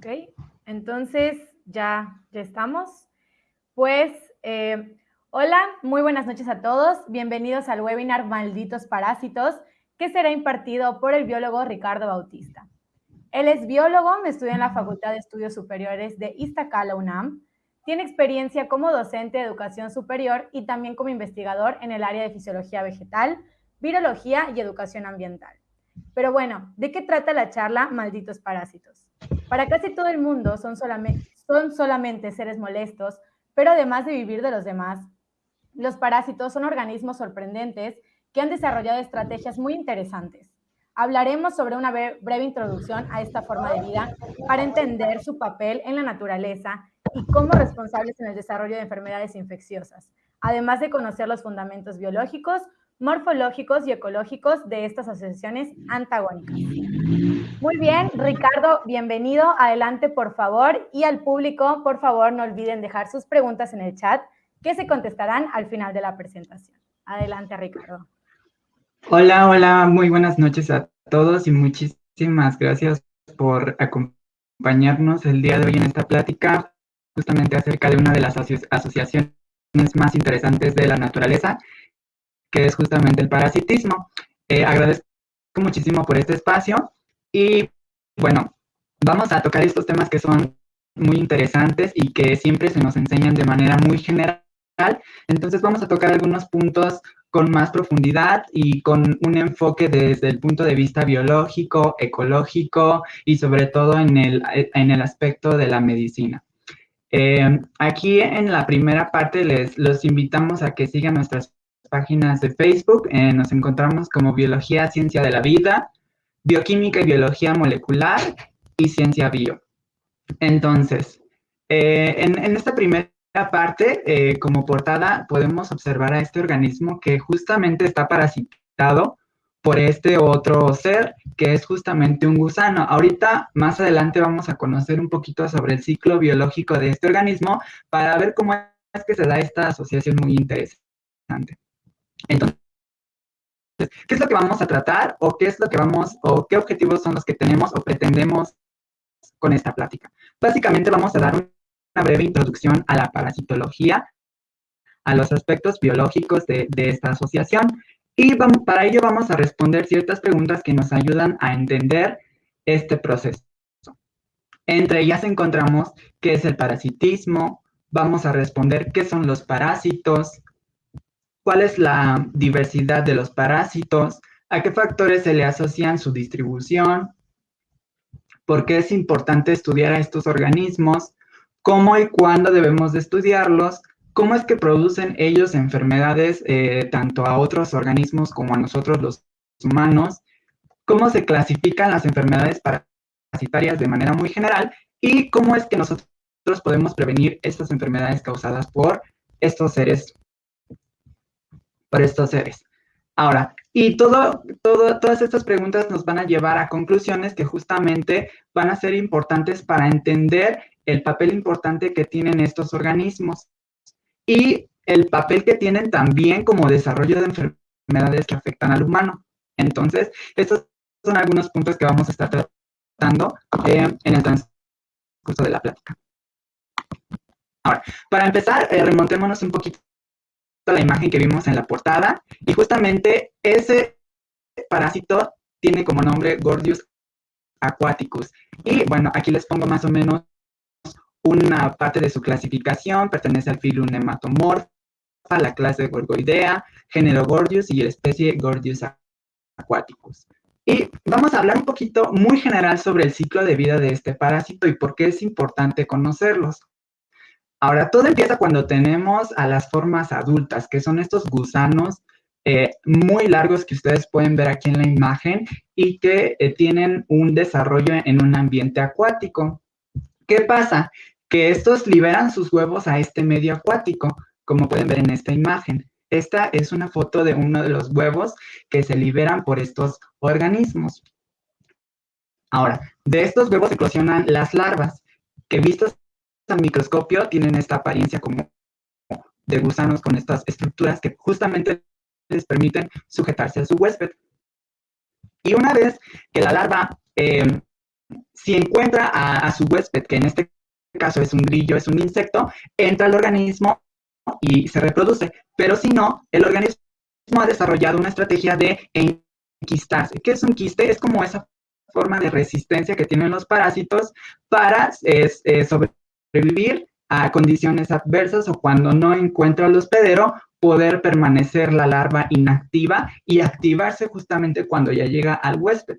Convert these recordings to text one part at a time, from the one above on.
Ok, entonces ya, ya estamos. Pues, eh, hola, muy buenas noches a todos. Bienvenidos al webinar Malditos Parásitos, que será impartido por el biólogo Ricardo Bautista. Él es biólogo, estudia en la Facultad de Estudios Superiores de Iztacala, UNAM. Tiene experiencia como docente de educación superior y también como investigador en el área de fisiología vegetal, virología y educación ambiental. Pero bueno, ¿de qué trata la charla Malditos Parásitos? Para casi todo el mundo son solamente, seres molestos, pero además de vivir de los demás, los parásitos son organismos sorprendentes que han desarrollado estrategias muy interesantes. Hablaremos sobre una breve introducción a esta forma de vida para entender su papel en la naturaleza y cómo responsables en el desarrollo de enfermedades infecciosas, además de conocer los fundamentos biológicos, morfológicos y ecológicos de estas asociaciones antagónicas. Muy bien, Ricardo, bienvenido. Adelante, por favor. Y al público, por favor, no olviden dejar sus preguntas en el chat que se contestarán al final de la presentación. Adelante, Ricardo. Hola, hola, muy buenas noches a todos y muchísimas gracias por acompañarnos el día de hoy en esta plática justamente acerca de una de las asociaciones más interesantes de la naturaleza, que es justamente el parasitismo. Eh, agradezco muchísimo por este espacio y bueno, vamos a tocar estos temas que son muy interesantes y que siempre se nos enseñan de manera muy general. Entonces vamos a tocar algunos puntos con más profundidad y con un enfoque desde el punto de vista biológico, ecológico y sobre todo en el, en el aspecto de la medicina. Eh, aquí en la primera parte les los invitamos a que sigan nuestras páginas de Facebook. Eh, nos encontramos como Biología, Ciencia de la Vida, Bioquímica y Biología Molecular y Ciencia Bio. Entonces, eh, en, esta primera parte, eh, como portada, podemos observar a este organismo que justamente está parasitado por este otro ser que es justamente un gusano. Ahorita, más adelante, vamos a conocer un poquito sobre el ciclo biológico de este organismo para ver cómo es que se da esta asociación muy interesante. Entonces, ¿qué es lo que vamos a tratar o qué es lo que vamos o qué objetivos son los que tenemos o pretendemos con esta plática? Básicamente vamos a dar una breve introducción a la parasitología, a los aspectos biológicos de, esta asociación y para ello vamos a responder ciertas preguntas que nos ayudan a entender este proceso. Entre ellas encontramos qué es el parasitismo, vamos a responder qué son los parásitos, cuál es la diversidad de los parásitos, a qué factores se le asocian su distribución, por qué es importante estudiar a estos organismos, cómo y cuándo debemos de estudiarlos, cómo es que producen ellos enfermedades eh, tanto a otros organismos como a nosotros los humanos, cómo se clasifican las enfermedades parasitarias de manera muy general y cómo es que nosotros podemos prevenir estas enfermedades causadas por estos seres para estos seres. Ahora, y todo, todo, todas estas preguntas nos van a llevar a conclusiones que justamente van a ser importantes para entender el papel importante que tienen estos organismos y el papel que tienen también como desarrollo de enfermedades que afectan al humano. Entonces, estos son algunos puntos que vamos a estar tratando eh, en el transcurso de la plática. Ahora, para empezar, eh, remontémonos un poquito la imagen que vimos en la portada y justamente ese parásito tiene como nombre Gordius aquaticus. Y bueno, aquí les pongo más o menos una parte de su clasificación, pertenece al filo Nematomorpha, la clase Gorgoidea, género Gordius y la especie Gordius aquaticus. Y vamos a hablar un poquito muy general sobre el ciclo de vida de este parásito y por qué es importante conocerlos. Ahora, todo empieza cuando tenemos a las formas adultas, que son estos gusanos eh, muy largos que ustedes pueden ver aquí en la imagen y que eh, tienen un desarrollo en un ambiente acuático. ¿Qué pasa? Que estos liberan sus huevos a este medio acuático, como pueden ver en esta imagen. Esta es una foto de uno de los huevos que se liberan por estos organismos. Ahora, de estos huevos eclosionan las larvas, que vistos al microscopio tienen esta apariencia como de gusanos con estas estructuras que justamente les permiten sujetarse a su huésped. Y una vez que la larva eh, si encuentra a, su huésped, que en este caso es un grillo, es un insecto, entra al organismo y se reproduce. Pero si no, el organismo ha desarrollado una estrategia de enquistarse. ¿Qué es un quiste? Es como esa forma de resistencia que tienen los parásitos para sobrevivir a condiciones adversas o cuando no encuentra el hospedero, poder permanecer la larva inactiva y activarse justamente cuando ya llega al huésped.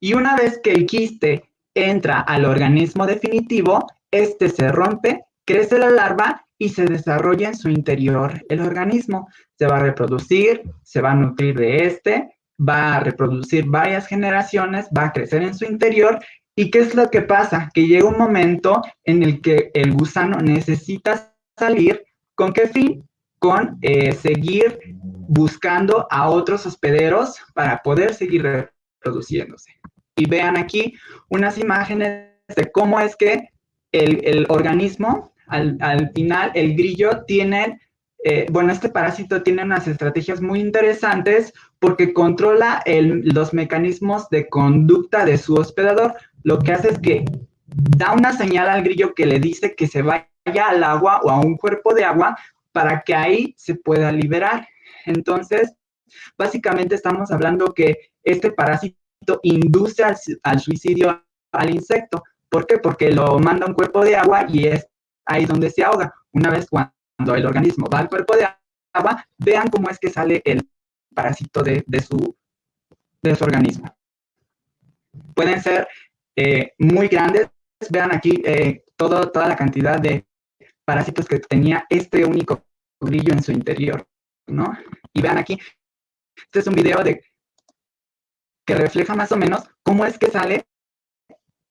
Y una vez que el quiste entra al organismo definitivo, este se rompe, crece la larva y se desarrolla en su interior el organismo. Se va a reproducir, se va a nutrir de este, va a reproducir varias generaciones, va a crecer en su interior. ¿Y qué es lo que pasa? Que llega un momento en el que el gusano necesita salir. ¿Con qué fin? Con eh, seguir buscando a otros hospederos para poder seguir reproduciéndose. Y vean aquí unas imágenes de cómo es que el, organismo, al, al, final, el grillo tiene eh, bueno, este parásito tiene unas estrategias muy interesantes porque controla los mecanismos de conducta de su hospedador. Lo que hace es que da una señal al grillo que le dice que se vaya al agua o a un cuerpo de agua para que ahí se pueda liberar. Entonces, básicamente estamos hablando que este parásito induce al, suicidio al insecto. ¿Por qué? Porque lo manda a un cuerpo de agua y es ahí donde se ahoga. Una vez cuando el organismo va al cuerpo de agua, vean cómo es que sale el parásito de, su, de su organismo. Pueden ser eh, muy grandes. Vean aquí eh, todo, toda la cantidad de parásitos que tenía este único brillo en su interior, ¿no? Y vean aquí, este es un video de que refleja más o menos cómo es que sale,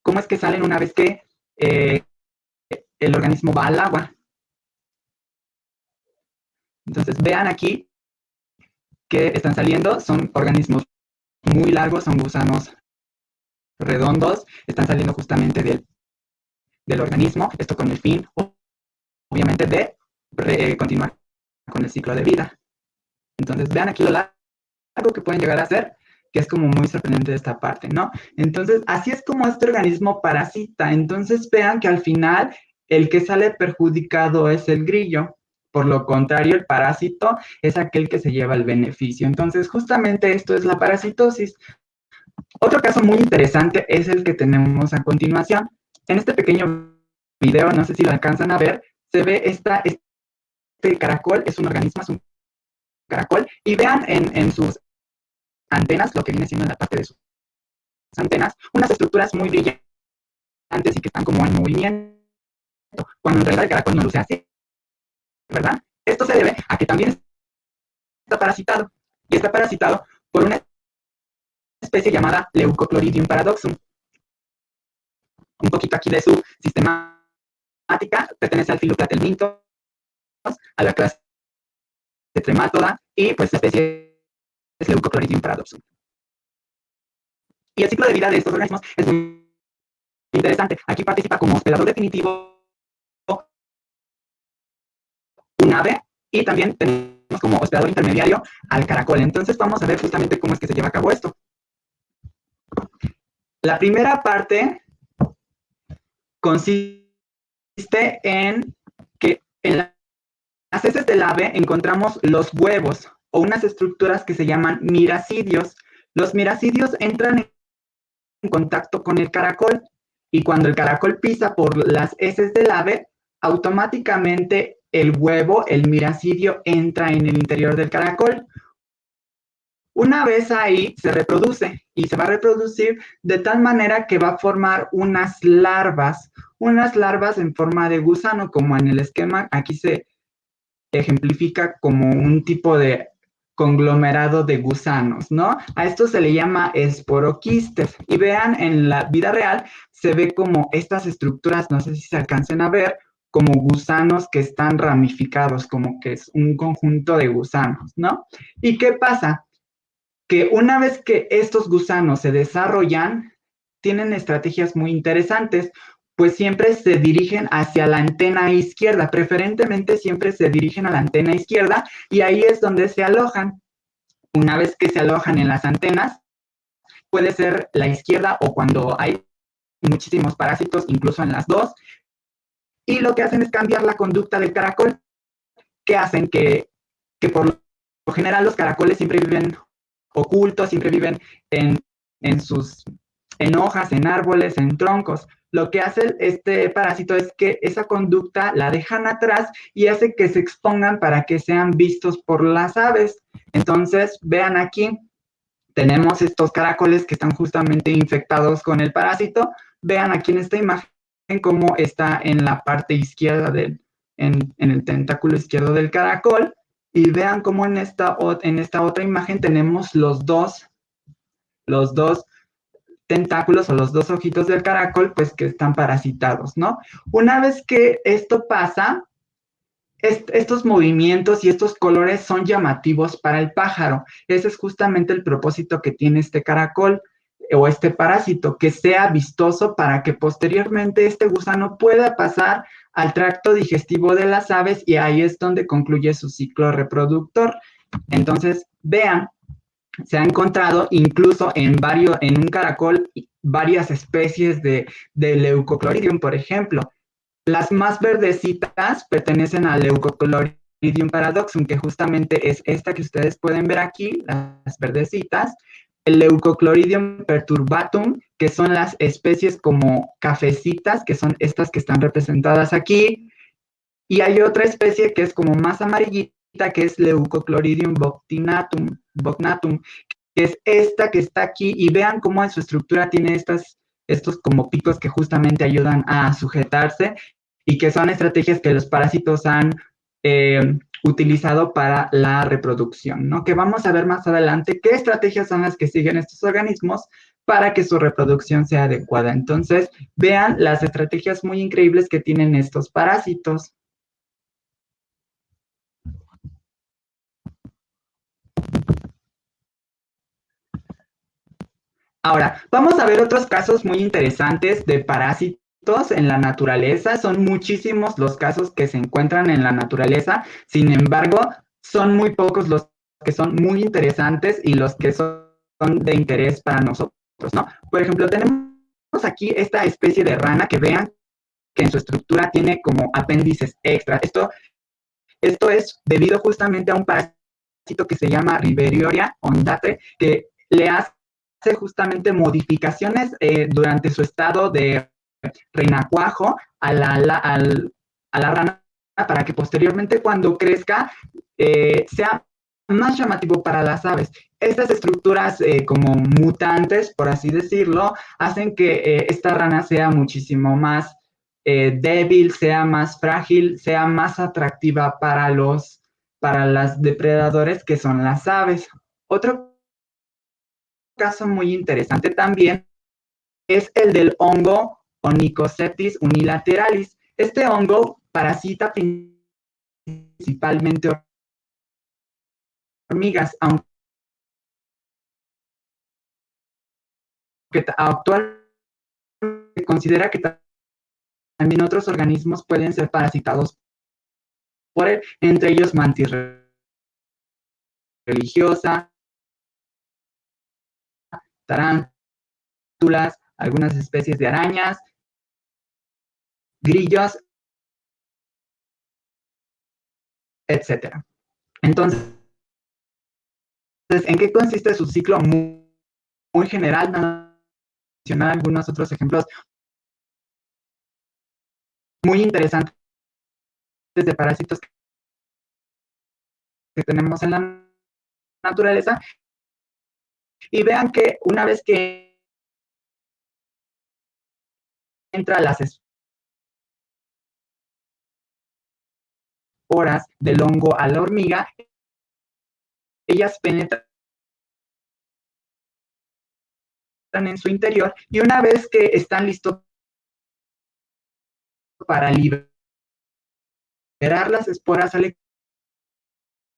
cómo es que salen una vez que eh, el organismo va al agua. Entonces, vean aquí que están saliendo, son organismos muy largos, son gusanos redondos, están saliendo justamente del, del organismo, esto con el fin, obviamente, de continuar con el ciclo de vida. Entonces, vean aquí lo largo que pueden llegar a ser, que es como muy sorprendente esta parte, ¿no? Entonces, así es como este organismo parasita. Entonces, vean que al final el que sale perjudicado es el grillo. Por lo contrario, el parásito es aquel que se lleva el beneficio. Entonces, justamente esto es la parasitosis. Otro caso muy interesante es el que tenemos a continuación. En este pequeño video, no sé si lo alcanzan a ver, se ve esta, este caracol, es un organismo, es un caracol, y vean en, sus antenas, lo que viene siendo en la parte de sus antenas, unas estructuras muy brillantes y que están como en movimiento, cuando en realidad el caracol no luce así. ¿verdad? Esto se debe a que también está parasitado, y está parasitado por una especie llamada Leucocloridium paradoxum. Un poquito aquí de su sistemática, pertenece al filo Platelmintos, a la clase de Tremátoda, y pues la especie es Leucocloridium paradoxum. Y el ciclo de vida de estos organismos es muy interesante. Aquí participa como hospedador definitivo un ave y también tenemos como hospedador intermediario al caracol. Entonces vamos a ver justamente cómo es que se lleva a cabo esto. La primera parte consiste en que en las heces del ave encontramos los huevos o unas estructuras que se llaman miracidios. Los miracidios entran en contacto con el caracol y cuando el caracol pisa por las heces del ave, automáticamente el huevo, el miracidio, entra en el interior del caracol. Una vez ahí se reproduce y se va a reproducir de tal manera que va a formar unas larvas, unas larvas en forma de gusano, como en el esquema aquí se ejemplifica como un tipo de conglomerado de gusanos, ¿no? A esto se le llama esporoquistes. Y vean, en la vida real se ve como estas estructuras, no sé si se alcancen a ver, como gusanos que están ramificados, como que es un conjunto de gusanos, ¿no? ¿Y qué pasa? Que una vez que estos gusanos se desarrollan, tienen estrategias muy interesantes, pues siempre se dirigen hacia la antena izquierda, preferentemente siempre se dirigen a la antena izquierda y ahí es donde se alojan. Una vez que se alojan en las antenas, puede ser la izquierda o cuando hay muchísimos parásitos, incluso en las dos. Y lo que hacen es cambiar la conducta del caracol, que hacen que, que por lo general los caracoles siempre viven ocultos, siempre viven en, en sus en hojas, en árboles, en troncos. Lo que hace este parásito es que esa conducta la dejan atrás y hace que se expongan para que sean vistos por las aves. Entonces, vean aquí, tenemos estos caracoles que están justamente infectados con el parásito. Vean aquí en esta imagen cómo está en la parte izquierda del, en, el tentáculo izquierdo del caracol. Y vean cómo en esta, en esta otra imagen tenemos los dos, los dos tentáculos o los dos ojitos del caracol, pues que están parasitados, ¿no? Una vez que esto pasa, estos movimientos y estos colores son llamativos para el pájaro. Ese es justamente el propósito que tiene este caracol o este parásito, que sea vistoso para que posteriormente este gusano pueda pasar al tracto digestivo de las aves y ahí es donde concluye su ciclo reproductor. Entonces, vean, se ha encontrado incluso en, varios, en un caracol varias especies de, de leucocloridium, por ejemplo. Las más verdecitas pertenecen al Leucocloridium paradoxum, que justamente es esta que ustedes pueden ver aquí, las verdecitas, el Leucocloridium perturbatum, que son las especies como cafecitas, que son estas que están representadas aquí, y hay otra especie que es como más amarillita, que es Leucocloridium boctinatum, bocnatum, que es esta que está aquí, y vean cómo en su estructura tiene estas, estos como picos que justamente ayudan a sujetarse, y que son estrategias que los parásitos han eh, utilizado para la reproducción, ¿no? Que vamos a ver más adelante qué estrategias son las que siguen estos organismos para que su reproducción sea adecuada. Entonces, vean las estrategias muy increíbles que tienen estos parásitos. Ahora, vamos a ver otros casos muy interesantes de parásitos en la naturaleza. Son muchísimos los casos que se encuentran en la naturaleza. Sin embargo, son muy pocos los que son muy interesantes y los que son de interés para nosotros, Por ejemplo, tenemos aquí esta especie de rana que vean que en su estructura tiene como apéndices extras. Esto, esto es debido justamente a un parásito que se llama Riverioria ondate, que le hace justamente modificaciones eh, durante su estado de renacuajo a la, a la rana para que posteriormente cuando crezca eh, sea más llamativo para las aves. Estas estructuras eh, como mutantes, por así decirlo, hacen que eh, esta rana sea muchísimo más débil, sea más frágil, sea más atractiva para los para depredadores que son las aves. Otro caso muy interesante también es el del hongo Onychoceptis unilateralis. Este hongo parasita principalmente hormigas, aunque actualmente se considera que también otros organismos pueden ser parasitados por él, entre ellos mantis religiosa, tarántulas, algunas especies de arañas, grillos, etcétera. Entonces, ¿en qué consiste su ciclo muy, general? Mencionar algunos otros ejemplos muy interesantes de parásitos que tenemos en la naturaleza. Y vean que una vez que entra las horas del hongo a la hormiga, ellas penetran en su interior y una vez que están listos para liberar las esporas al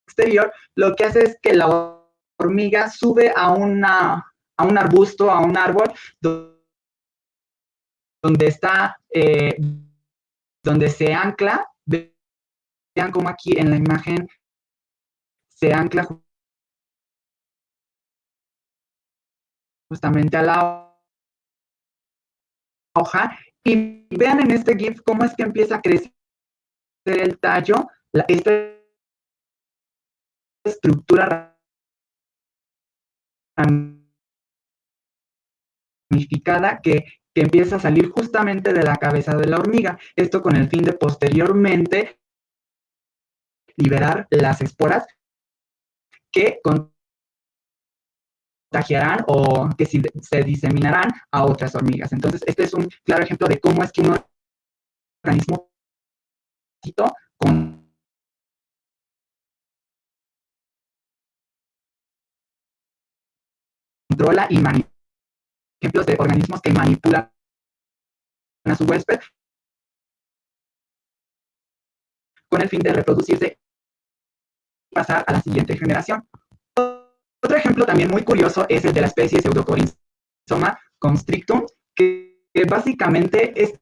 exterior, lo que hace es que la hormiga sube a, una, a un arbusto, a un árbol, donde está, eh, donde se ancla Vean cómo aquí en la imagen se ancla justamente a la hoja y vean en este GIF cómo es que empieza a crecer el tallo, esta estructura ramificada que, que empieza a salir justamente de la cabeza de la hormiga. Esto con el fin de posteriormente liberar las esporas que o que se diseminarán a otras hormigas. Entonces, este es un claro ejemplo de cómo es que un organismo controla y manipula ejemplos de organismos que manipulan a su huésped con el fin de reproducirse y pasar a la siguiente generación. Otro ejemplo también muy curioso es el de la especie Pseudocorinthoma constrictum, que, básicamente es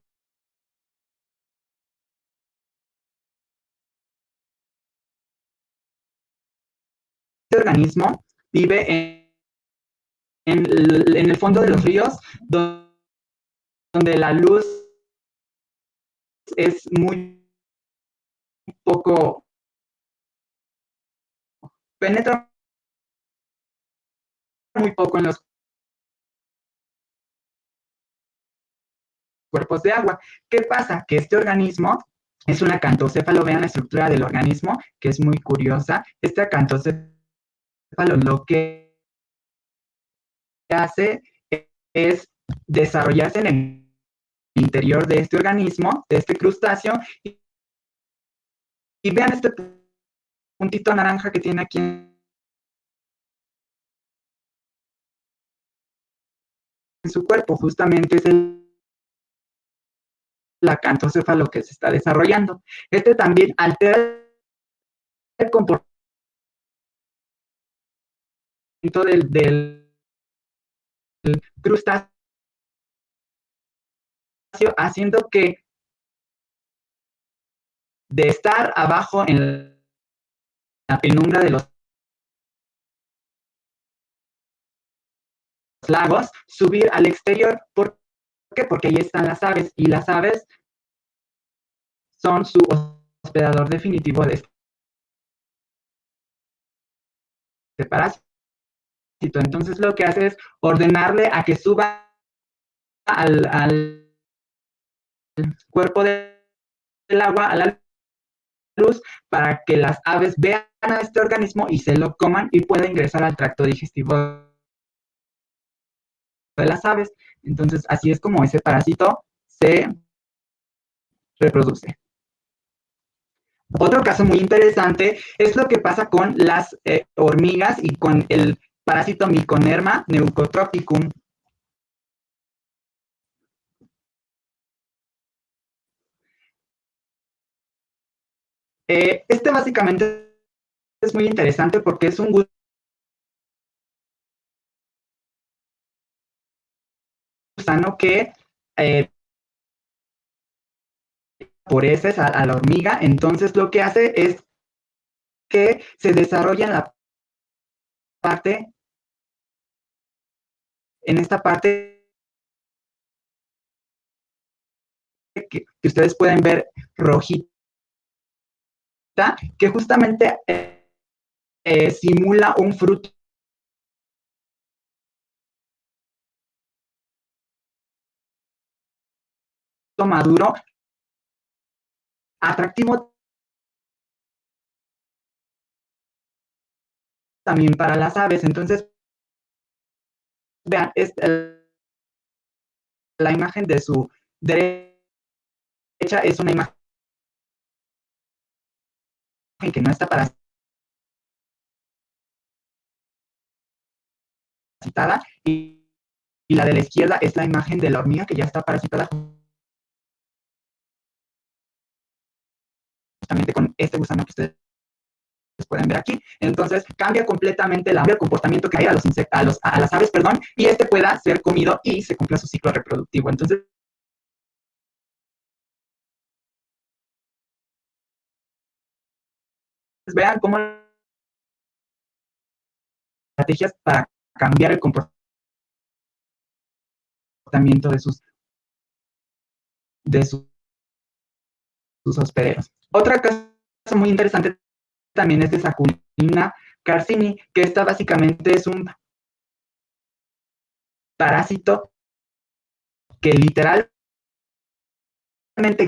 este organismo vive en, en, el fondo de los ríos, donde la luz es muy poco penetra muy poco en los cuerpos de agua. ¿Qué pasa? Que este organismo es un acantocéfalo, vean la estructura del organismo, que es muy curiosa. Este acantocéfalo lo que hace es desarrollarse en el interior de este organismo, de este crustáceo, y, vean este puntito naranja que tiene aquí su cuerpo, justamente es el acantocéfalo que se está desarrollando. Este también altera el comportamiento del, del crustáceo, haciendo que de estar abajo en la penumbra de los lagos, subir al exterior. ¿Por qué? Porque ahí están las aves y las aves son su hospedador definitivo de este parásito. Entonces lo que hace es ordenarle a que suba al, al cuerpo del agua, a la luz, para que las aves vean a este organismo y se lo coman y pueda ingresar al tracto digestivo de las aves. Entonces, así es como ese parásito se reproduce. Otro caso muy interesante es lo que pasa con las eh, hormigas y con el parásito Myconerma neutropicum. Eh, este básicamente es muy interesante porque es un gusano que eh, por ese a, a la hormiga, entonces lo que hace es que se desarrolla en la parte en esta parte que, ustedes pueden ver rojita, que justamente eh, eh, simula un fruto maduro atractivo también para las aves. Entonces, Vean, es la imagen de su derecha es una imagen que no está parasitada y, y la de la izquierda es la imagen de la hormiga que ya está parasitada justamente con este gusano que ustedes pueden ver aquí. Entonces cambia completamente el comportamiento que hay a, los insectos, a, las aves, perdón, y este pueda ser comido y se cumpla su ciclo reproductivo. Entonces, vean cómo estrategias para cambiar el comportamiento de sus, de sus, sus hospederos. Otra cosa muy interesante también es de Saculina carcini, que esta básicamente es un parásito que literalmente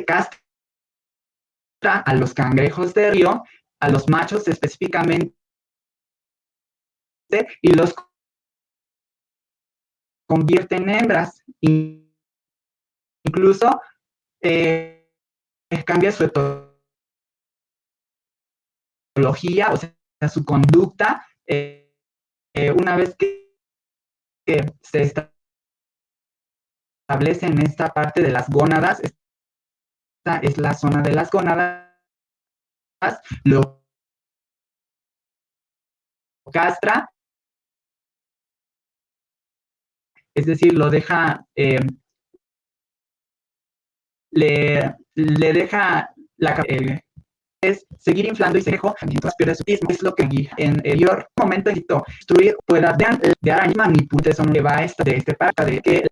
castra a los cangrejos de río, a los machos específicamente, y los convierte en hembras. Incluso eh, cambia su etología, o sea, su conducta, eh, eh, una vez que, se establece en esta parte de las gónadas, esta es la zona de las gónadas, lo castra, es decir, lo deja, eh, le, le, deja la, eh, es seguir inflando y se dejó mientras pierde su mismo, es lo que en el momento editó, destruir pueda de, de araña manipula eso que va esta de este parte de que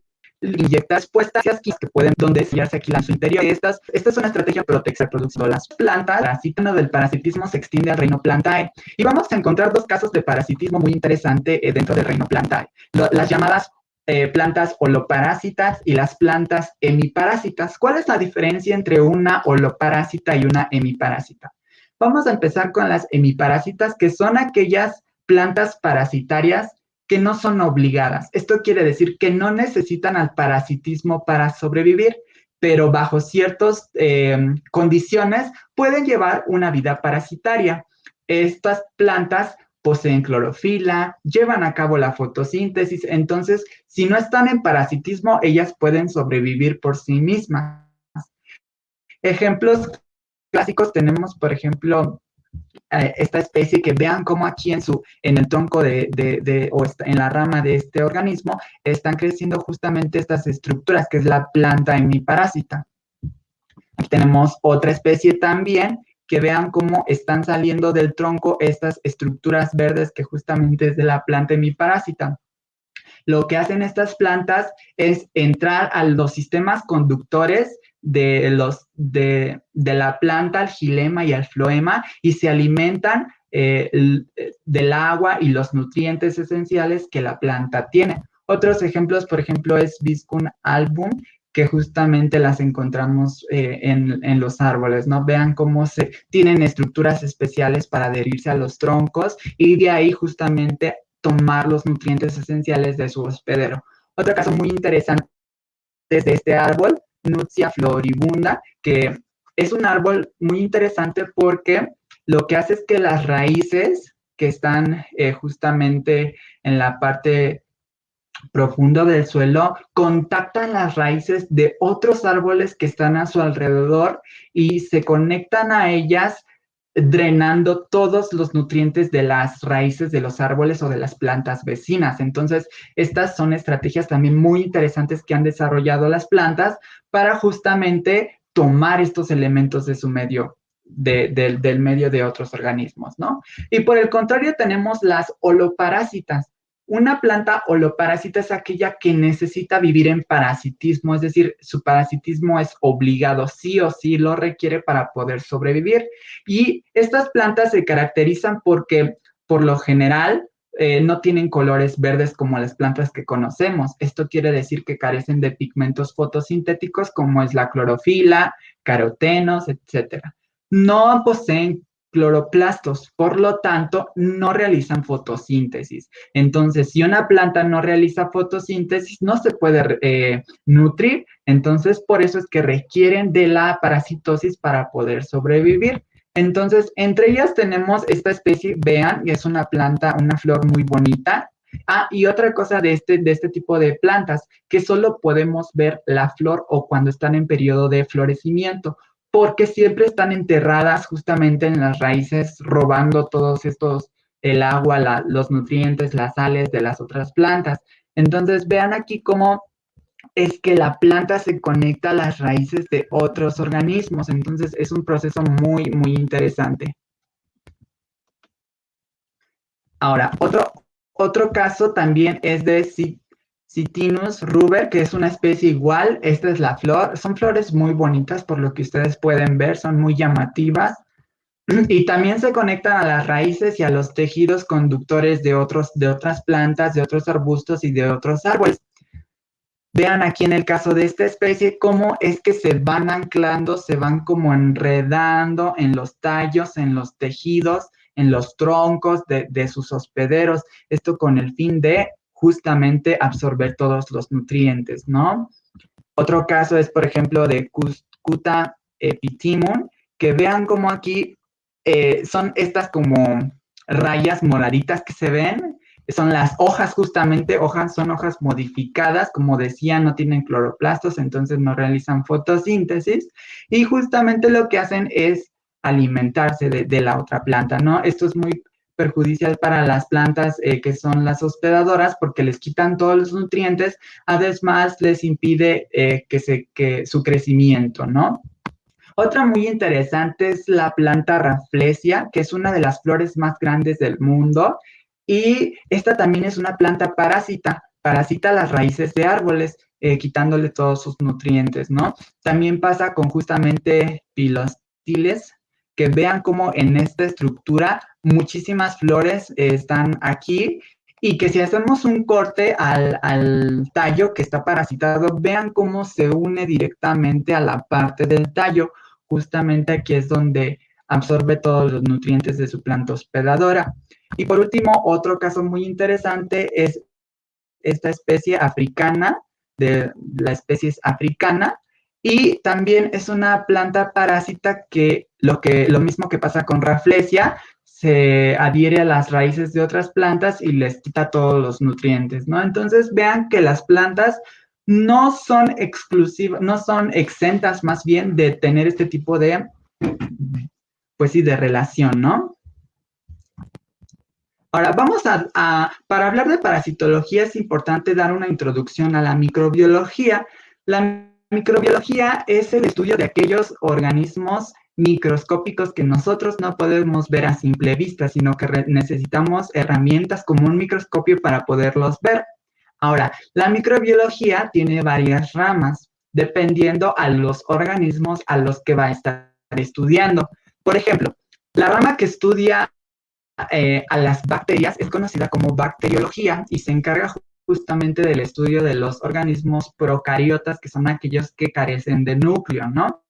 inyectas puestas que pueden donde se aquí en su interior. Estas, esta es una estrategia protección producción las plantas. El parasitismo del parasitismo se extiende al reino plantae. Y vamos a encontrar dos casos de parasitismo muy interesante eh, dentro del reino plantae. las llamadas eh, plantas holoparásitas y las plantas hemiparásitas. ¿Cuál es la diferencia entre una holoparásita y una hemiparásita? Vamos a empezar con las hemiparásitas, que son aquellas plantas parasitarias que no son obligadas. Esto quiere decir que no necesitan al parasitismo para sobrevivir, pero bajo ciertas eh, condiciones pueden llevar una vida parasitaria. Estas plantas poseen clorofila, llevan a cabo la fotosíntesis, entonces si no están en parasitismo, ellas pueden sobrevivir por sí mismas. Ejemplos clásicos tenemos, por ejemplo, eh, esta especie que vean cómo aquí en, su, en el tronco de, o en la rama de este organismo están creciendo justamente estas estructuras, que es la planta hemiparásita. Aquí tenemos otra especie también que vean cómo están saliendo del tronco estas estructuras verdes que justamente es de la planta hemiparásita. Lo que hacen estas plantas es entrar a los sistemas conductores de, los, de, la planta al gilema y al floema y se alimentan eh, del agua y los nutrientes esenciales que la planta tiene. Otros ejemplos, por ejemplo, es Viscum album, que justamente las encontramos eh, en, los árboles, ¿no? Vean cómo se tienen estructuras especiales para adherirse a los troncos y de ahí justamente tomar los nutrientes esenciales de su hospedero. Otro caso muy interesante es este árbol, Nutsia floribunda, que es un árbol muy interesante porque lo que hace es que las raíces que están eh, justamente en la parte profundo del suelo, contactan las raíces de otros árboles que están a su alrededor y se conectan a ellas drenando todos los nutrientes de las raíces de los árboles o de las plantas vecinas. Entonces, estas son estrategias también muy interesantes que han desarrollado las plantas para justamente tomar estos elementos de su medio, del medio de otros organismos, ¿no? Y por el contrario, tenemos las holoparásitas. Una planta holoparásita es aquella que necesita vivir en parasitismo, es decir, su parasitismo es obligado, sí o sí lo requiere para poder sobrevivir. Y estas plantas se caracterizan porque, por lo general, eh, no tienen colores verdes como las plantas que conocemos. Esto quiere decir que carecen de pigmentos fotosintéticos como es la clorofila, carotenos, etc. No poseen cloroplastos, por lo tanto, no realizan fotosíntesis. Entonces, si una planta no realiza fotosíntesis, no se puede eh, nutrir, entonces por eso es que requieren de la parasitosis para poder sobrevivir. Entonces, entre ellas tenemos esta especie, vean, y es una planta, una flor muy bonita. Ah, y otra cosa de este, de este tipo de plantas, que solo podemos ver la flor o cuando están en periodo de florecimiento porque siempre están enterradas justamente en las raíces, robando todos estos, el agua, los nutrientes, las sales de las otras plantas. Entonces, vean aquí cómo es que la planta se conecta a las raíces de otros organismos. Entonces, es un proceso muy, muy interesante. Ahora, otro, otro caso también es de Citinus ruber, que es una especie igual. Esta es la flor. Son flores muy bonitas por lo que ustedes pueden ver, son muy llamativas. Y también se conectan a las raíces y a los tejidos conductores de, otros, de otras plantas, de otros arbustos y de otros árboles. Vean aquí en el caso de esta especie cómo es que se van anclando, se van como enredando en los tallos, en los tejidos, en los troncos de, de sus hospederos. Esto con el fin de justamente absorber todos los nutrientes, ¿no? Otro caso es, por ejemplo, de Cuscuta epitimum, que vean como aquí eh, son estas como rayas moraditas que se ven, son las hojas justamente, hojas son hojas modificadas, como decía, no tienen cloroplastos, entonces no realizan fotosíntesis, y justamente lo que hacen es alimentarse de, de la otra planta, ¿no? Esto es muy perjudicial para las plantas eh, que son las hospedadoras porque les quitan todos los nutrientes, además les impide eh, que, se, que su crecimiento, ¿no? Otra muy interesante es la planta Rafflesia, que es una de las flores más grandes del mundo y esta también es una planta parásita, parasita las raíces de árboles, eh, quitándole todos sus nutrientes, ¿no? También pasa con justamente pilostiles, que vean cómo en esta estructura muchísimas flores están aquí y que si hacemos un corte al, tallo que está parasitado, vean cómo se une directamente a la parte del tallo. Justamente aquí es donde absorbe todos los nutrientes de su planta hospedadora. Y por último, otro caso muy interesante es esta especie africana, de la especie africana, y también es una planta parásita que lo, que, lo mismo que pasa con Rafflesia, se adhiere a las raíces de otras plantas y les quita todos los nutrientes, ¿no? Entonces vean que las plantas no son exclusivas, no son exentas más bien de tener este tipo de, pues sí, de relación, ¿no? Ahora, vamos a, para hablar de parasitología es importante dar una introducción a la microbiología. La microbiología es el estudio de aquellos organismos microscópicos que nosotros no podemos ver a simple vista, sino que necesitamos herramientas como un microscopio para poderlos ver. Ahora, la microbiología tiene varias ramas, dependiendo a los organismos a los que va a estar estudiando. Por ejemplo, la rama que estudia eh, a las bacterias es conocida como bacteriología y se encarga justamente del estudio de los organismos procariotas, que son aquellos que carecen de núcleo, ¿no?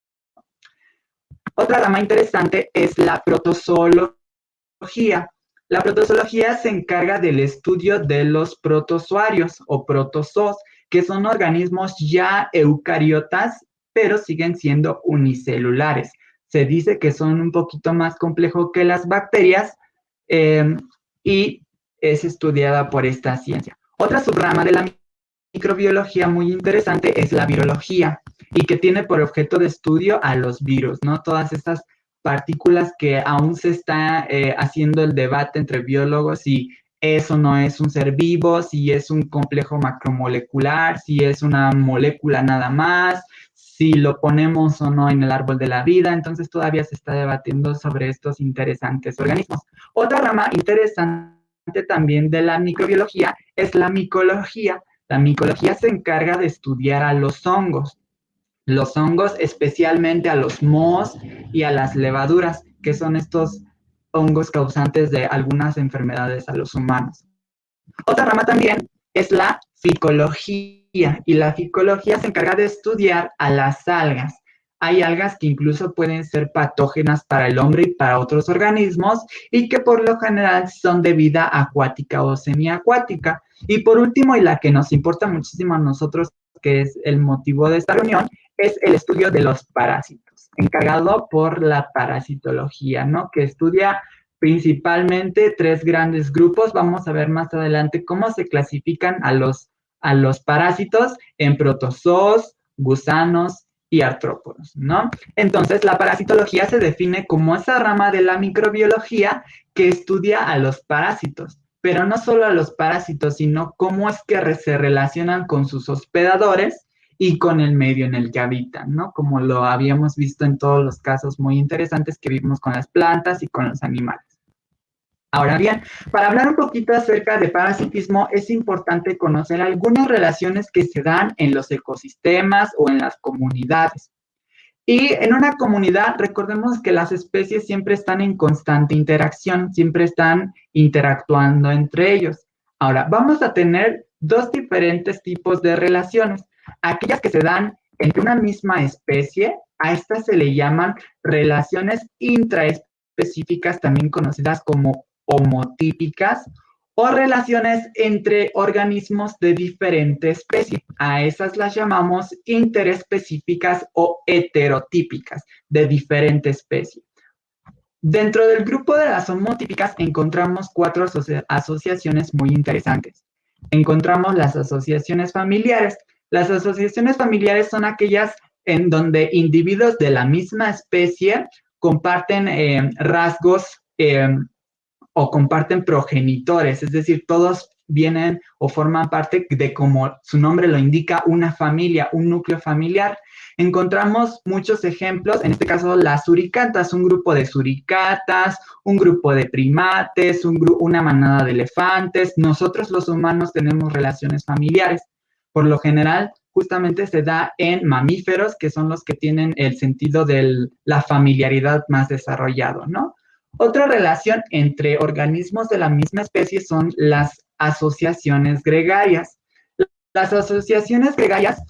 Otra rama interesante es la protozoología. La protozoología se encarga del estudio de los protozoarios o protozoos, que son organismos ya eucariotas, pero siguen siendo unicelulares. Se dice que son un poquito más complejos que las bacterias eh, y es estudiada por esta ciencia. Otra subrama de la microbiología muy interesante es la virología y que tiene por objeto de estudio a los virus, ¿no? Todas estas partículas que aún se está eh, haciendo el debate entre biólogos si eso no es un ser vivo, si es un complejo macromolecular, si es una molécula nada más, si lo ponemos o no en el árbol de la vida, entonces todavía se está debatiendo sobre estos interesantes organismos. Otra rama interesante también de la microbiología es la micología. La micología se encarga de estudiar a los hongos. Los hongos, especialmente a los mohos y a las levaduras, que son estos hongos causantes de algunas enfermedades a los humanos. Otra rama también es la ficología, y la ficología se encarga de estudiar a las algas. Hay algas que incluso pueden ser patógenas para el hombre y para otros organismos y que por lo general son de vida acuática o semiacuática. Y por último, y la que nos importa muchísimo a nosotros, que es el motivo de esta reunión, es el estudio de los parásitos, encargado por la parasitología, ¿no? Que estudia principalmente tres grandes grupos. Vamos a ver más adelante cómo se clasifican a los, a los parásitos en protozoos, gusanos y artrópodos, ¿no? Entonces, la parasitología se define como esa rama de la microbiología que estudia a los parásitos, pero no solo a los parásitos, sino cómo es que se relacionan con sus hospedadores y con el medio en el que habitan, ¿no? Como lo habíamos visto en todos los casos muy interesantes que vimos con las plantas y con los animales. Ahora bien, para hablar un poquito acerca de parasitismo, es importante conocer algunas relaciones que se dan en los ecosistemas o en las comunidades. Y en una comunidad, recordemos que las especies siempre están en constante interacción, siempre están interactuando entre ellos. Ahora, vamos a tener dos diferentes tipos de relaciones. Aquellas que se dan entre una misma especie, a estas se le llaman relaciones intraespecíficas, también conocidas como homotípicas o relaciones entre organismos de diferente especie. A esas las llamamos interespecíficas o heterotípicas de diferente especie. Dentro del grupo de las homotípicas encontramos cuatro asociaciones muy interesantes. Encontramos las asociaciones familiares. Las asociaciones familiares son aquellas en donde individuos de la misma especie comparten eh, rasgos eh, o comparten progenitores, es decir, todos vienen o forman parte de, como su nombre lo indica, una familia, un núcleo familiar. Encontramos muchos ejemplos, en este caso las suricatas, un grupo de suricatas, un grupo de primates, un una manada de elefantes. Nosotros los humanos tenemos relaciones familiares. Por lo general, justamente se da en mamíferos, que son los que tienen el sentido de la familiaridad más desarrollado, ¿no? Otra relación entre organismos de la misma especie son las asociaciones gregarias. Las asociaciones gregarias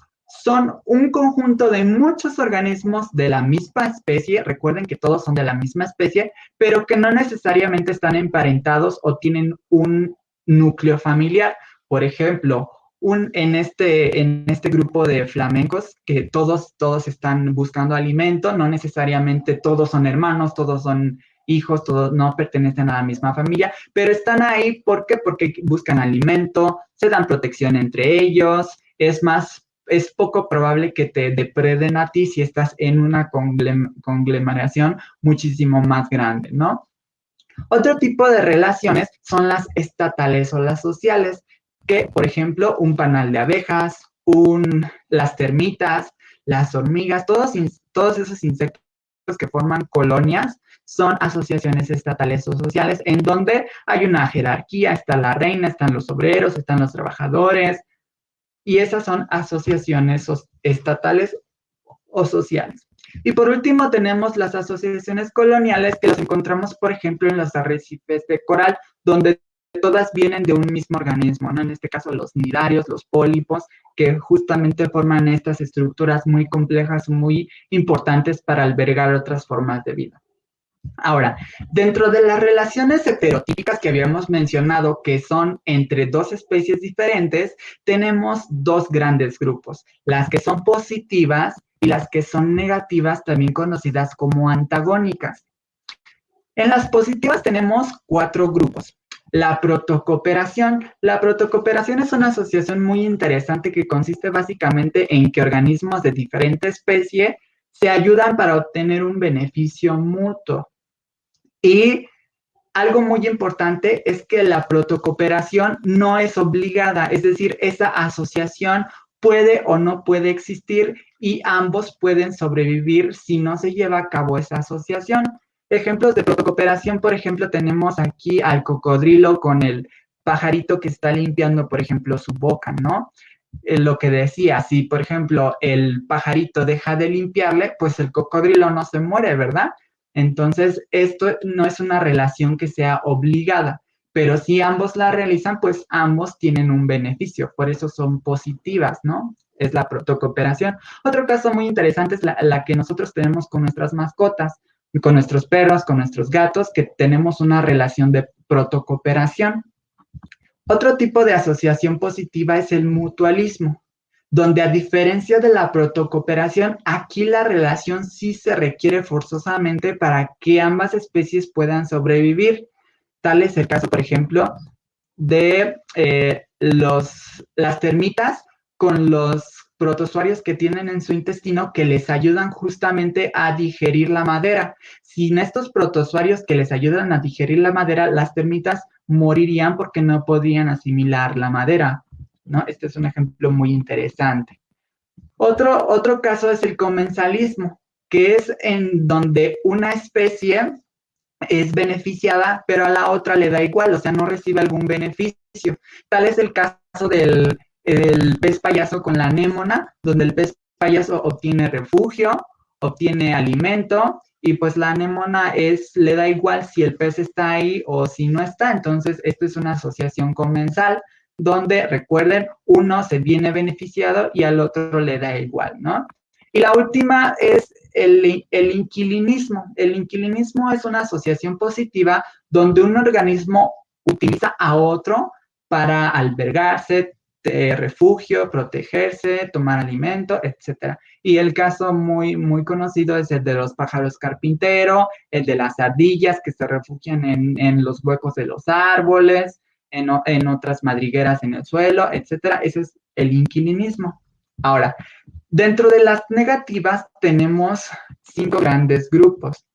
son un conjunto de muchos organismos de la misma especie, recuerden que todos son de la misma especie, pero que no necesariamente están emparentados o tienen un núcleo familiar. Por ejemplo, un, en, este, en este grupo de flamencos, que todos, todos están buscando alimento, no necesariamente todos son hermanos, todos son hijos, todos no pertenecen a la misma familia, pero están ahí. Porque buscan alimento, se dan protección entre ellos, es más, es poco probable que te depreden a ti si estás en una conglomeración muchísimo más grande, ¿no? Otro tipo de relaciones son las estatales o las sociales, que, por ejemplo, un panal de abejas, un, las termitas, las hormigas, todos, todos esos insectos que forman colonias son asociaciones estatales o sociales en donde hay una jerarquía, está la reina, están los obreros, están los trabajadores, y esas son asociaciones estatales o sociales. Y por último tenemos las asociaciones coloniales que las encontramos, por ejemplo, en los arrecifes de coral, donde todas vienen de un mismo organismo, ¿no? En este caso los nidarios, los pólipos, que justamente forman estas estructuras muy complejas, muy importantes para albergar otras formas de vida. Ahora, dentro de las relaciones heterotípicas que habíamos mencionado, que son entre dos especies diferentes, tenemos dos grandes grupos, las que son positivas y las que son negativas, también conocidas como antagónicas. En las positivas tenemos cuatro grupos. La protocooperación. La protocooperación es una asociación muy interesante que consiste básicamente en que organismos de diferente especie se ayudan para obtener un beneficio mutuo. Y algo muy importante es que la protocooperación no es obligada, es decir, esa asociación puede o no puede existir y ambos pueden sobrevivir si no se lleva a cabo esa asociación. Ejemplos de protocooperación, por ejemplo, tenemos aquí al cocodrilo con el pajarito que está limpiando, por ejemplo, su boca, ¿no? Eh, lo que decía, si, por ejemplo, el pajarito deja de limpiarle, pues el cocodrilo no se muere, ¿verdad? Entonces, esto no es una relación que sea obligada, pero si ambos la realizan, pues ambos tienen un beneficio, por eso son positivas, ¿no? Es la protocooperación. Otro caso muy interesante es la, que nosotros tenemos con nuestras mascotas, con nuestros perros, con nuestros gatos, que tenemos una relación de protocooperación. Otro tipo de asociación positiva es el mutualismo donde a diferencia de la protocooperación, aquí la relación sí se requiere forzosamente para que ambas especies puedan sobrevivir. Tal es el caso, por ejemplo, de eh, los, las termitas con los protozoarios que tienen en su intestino que les ayudan justamente a digerir la madera. Sin estos protozoarios que les ayudan a digerir la madera, las termitas morirían porque no podían asimilar la madera. ¿No? Este es un ejemplo muy interesante. Otro, otro caso es el comensalismo, que es en donde una especie es beneficiada, pero a la otra le da igual, o sea, no recibe algún beneficio. Tal es el caso del, del pez payaso con la anémona, donde el pez payaso obtiene refugio, obtiene alimento y pues la anémona es, le da igual si el pez está ahí o si no está. Entonces, esto es una asociación comensal donde, recuerden, uno se viene beneficiado y al otro le da igual, ¿no? Y la última es el, el inquilinismo. El inquilinismo es una asociación positiva donde un organismo utiliza a otro para albergarse, refugio, protegerse, tomar alimento, etc. Y el caso muy, muy conocido es el de los pájaros carpintero, el de las ardillas que se refugian en, en los huecos de los árboles, en, en, otras madrigueras en el suelo, etc. Ese es el inquilinismo. Ahora, dentro de las negativas tenemos cinco grandes grupos.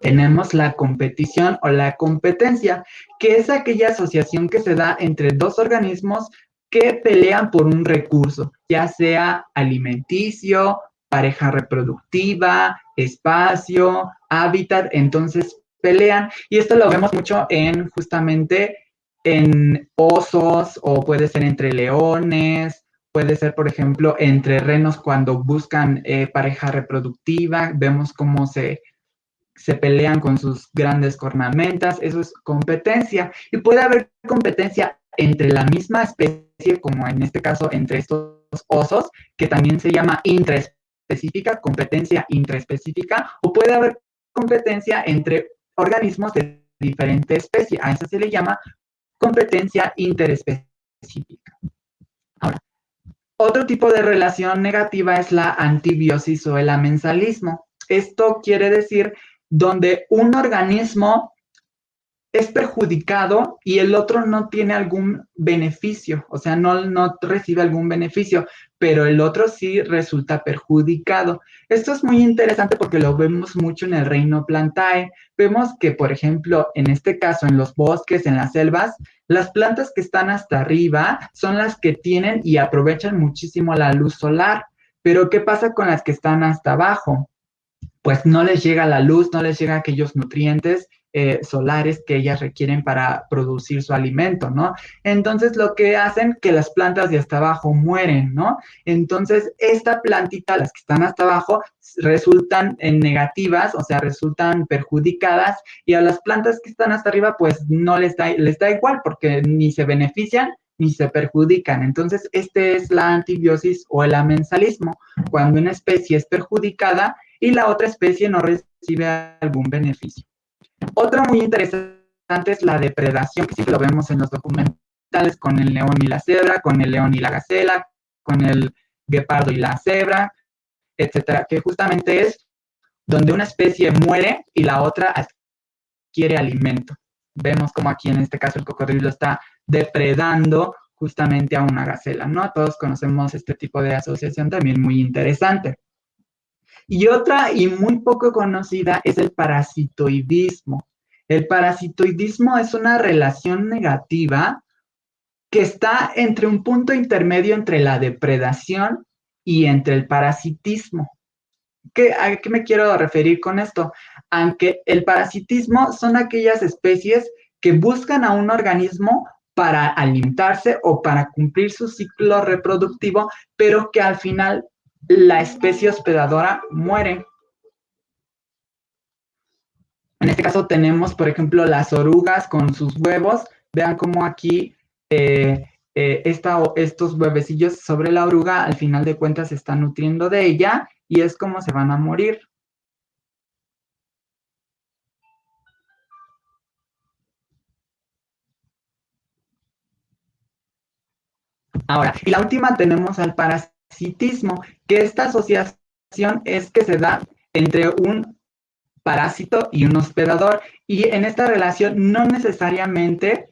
Tenemos la competición o la competencia, que es aquella asociación que se da entre dos organismos que pelean por un recurso, ya sea alimenticio, pareja reproductiva, espacio, hábitat, entonces pelean. Y esto lo vemos mucho en justamente en osos o puede ser entre leones, puede ser, por ejemplo, entre renos cuando buscan eh, pareja reproductiva, vemos cómo se, se pelean con sus grandes cornamentas, eso es competencia. Y puede haber competencia entre la misma especie, como en este caso entre estos osos, que también se llama intraespecífica, competencia intraespecífica, o puede haber competencia entre organismos de diferente especie. A eso se le llama competencia interespecífica. Ahora, otro tipo de relación negativa es la antibiosis o el amensalismo. Esto quiere decir donde un organismo es perjudicado y el otro no tiene algún beneficio, o sea, no, no recibe algún beneficio, pero el otro sí resulta perjudicado. Esto es muy interesante porque lo vemos mucho en el reino plantae. Vemos que, por ejemplo, en este caso, en los bosques, en las selvas, las plantas que están hasta arriba son las que tienen y aprovechan muchísimo la luz solar. Pero, ¿qué pasa con las que están hasta abajo? Pues no les llega la luz, no les llega aquellos nutrientes eh, solares que ellas requieren para producir su alimento, ¿no? Entonces, lo que hacen que las plantas de hasta abajo mueren, ¿no? Entonces, esta plantita, las que están hasta abajo, resultan en negativas, o sea, resultan perjudicadas, y a las plantas que están hasta arriba, pues no les da, les da igual porque ni se benefician ni se perjudican. Entonces, este es la antibiosis o el amensalismo, cuando una especie es perjudicada y la otra especie no recibe algún beneficio. Otra muy interesante es la depredación, que sí lo vemos en los documentales con el león y la cebra, con el león y la gacela, con el guepardo y la cebra, etcétera, que justamente es donde una especie muere y la otra adquiere alimento. Vemos como aquí en este caso el cocodrilo está depredando justamente a una gacela, ¿no? Todos conocemos este tipo de asociación también muy interesante. Y otra y muy poco conocida es el parasitoidismo. El parasitoidismo es una relación negativa que está entre un punto intermedio entre la depredación y entre el parasitismo. ¿Qué, ¿A qué me quiero referir con esto? Aunque el parasitismo son aquellas especies que buscan a un organismo para alimentarse o para cumplir su ciclo reproductivo, pero que al final la especie hospedadora muere. En este caso tenemos, por ejemplo, las orugas con sus huevos. Vean cómo aquí eh, eh, estos huevecillos sobre la oruga al final de cuentas se están nutriendo de ella y es como se van a morir. Ahora, y la última tenemos al parásito parasitismo, que esta asociación es que se da entre un parásito y un hospedador, y en esta relación no necesariamente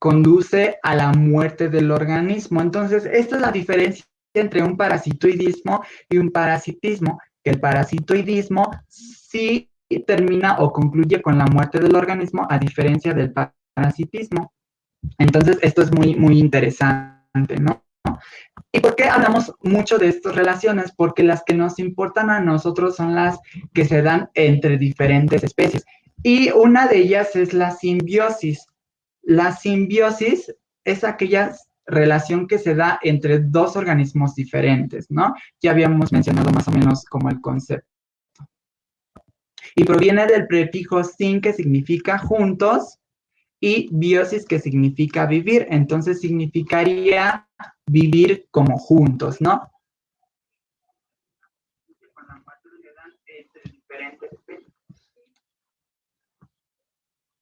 conduce a la muerte del organismo. Entonces, esta es la diferencia entre un parasitoidismo y un parasitismo, que el parasitoidismo sí termina o concluye con la muerte del organismo, a diferencia del parasitismo. Entonces, esto es muy, muy interesante, ¿no? ¿Y por qué hablamos mucho de estas relaciones? Porque las que nos importan a nosotros son las que se dan entre diferentes especies. Y una de ellas es la simbiosis. La simbiosis es aquella relación que se da entre dos organismos diferentes, ¿no? Ya habíamos mencionado más o menos como el concepto. Y proviene del prefijo sin, que significa juntos, y biosis, que significa vivir. Entonces significaría vivir como juntos, ¿no?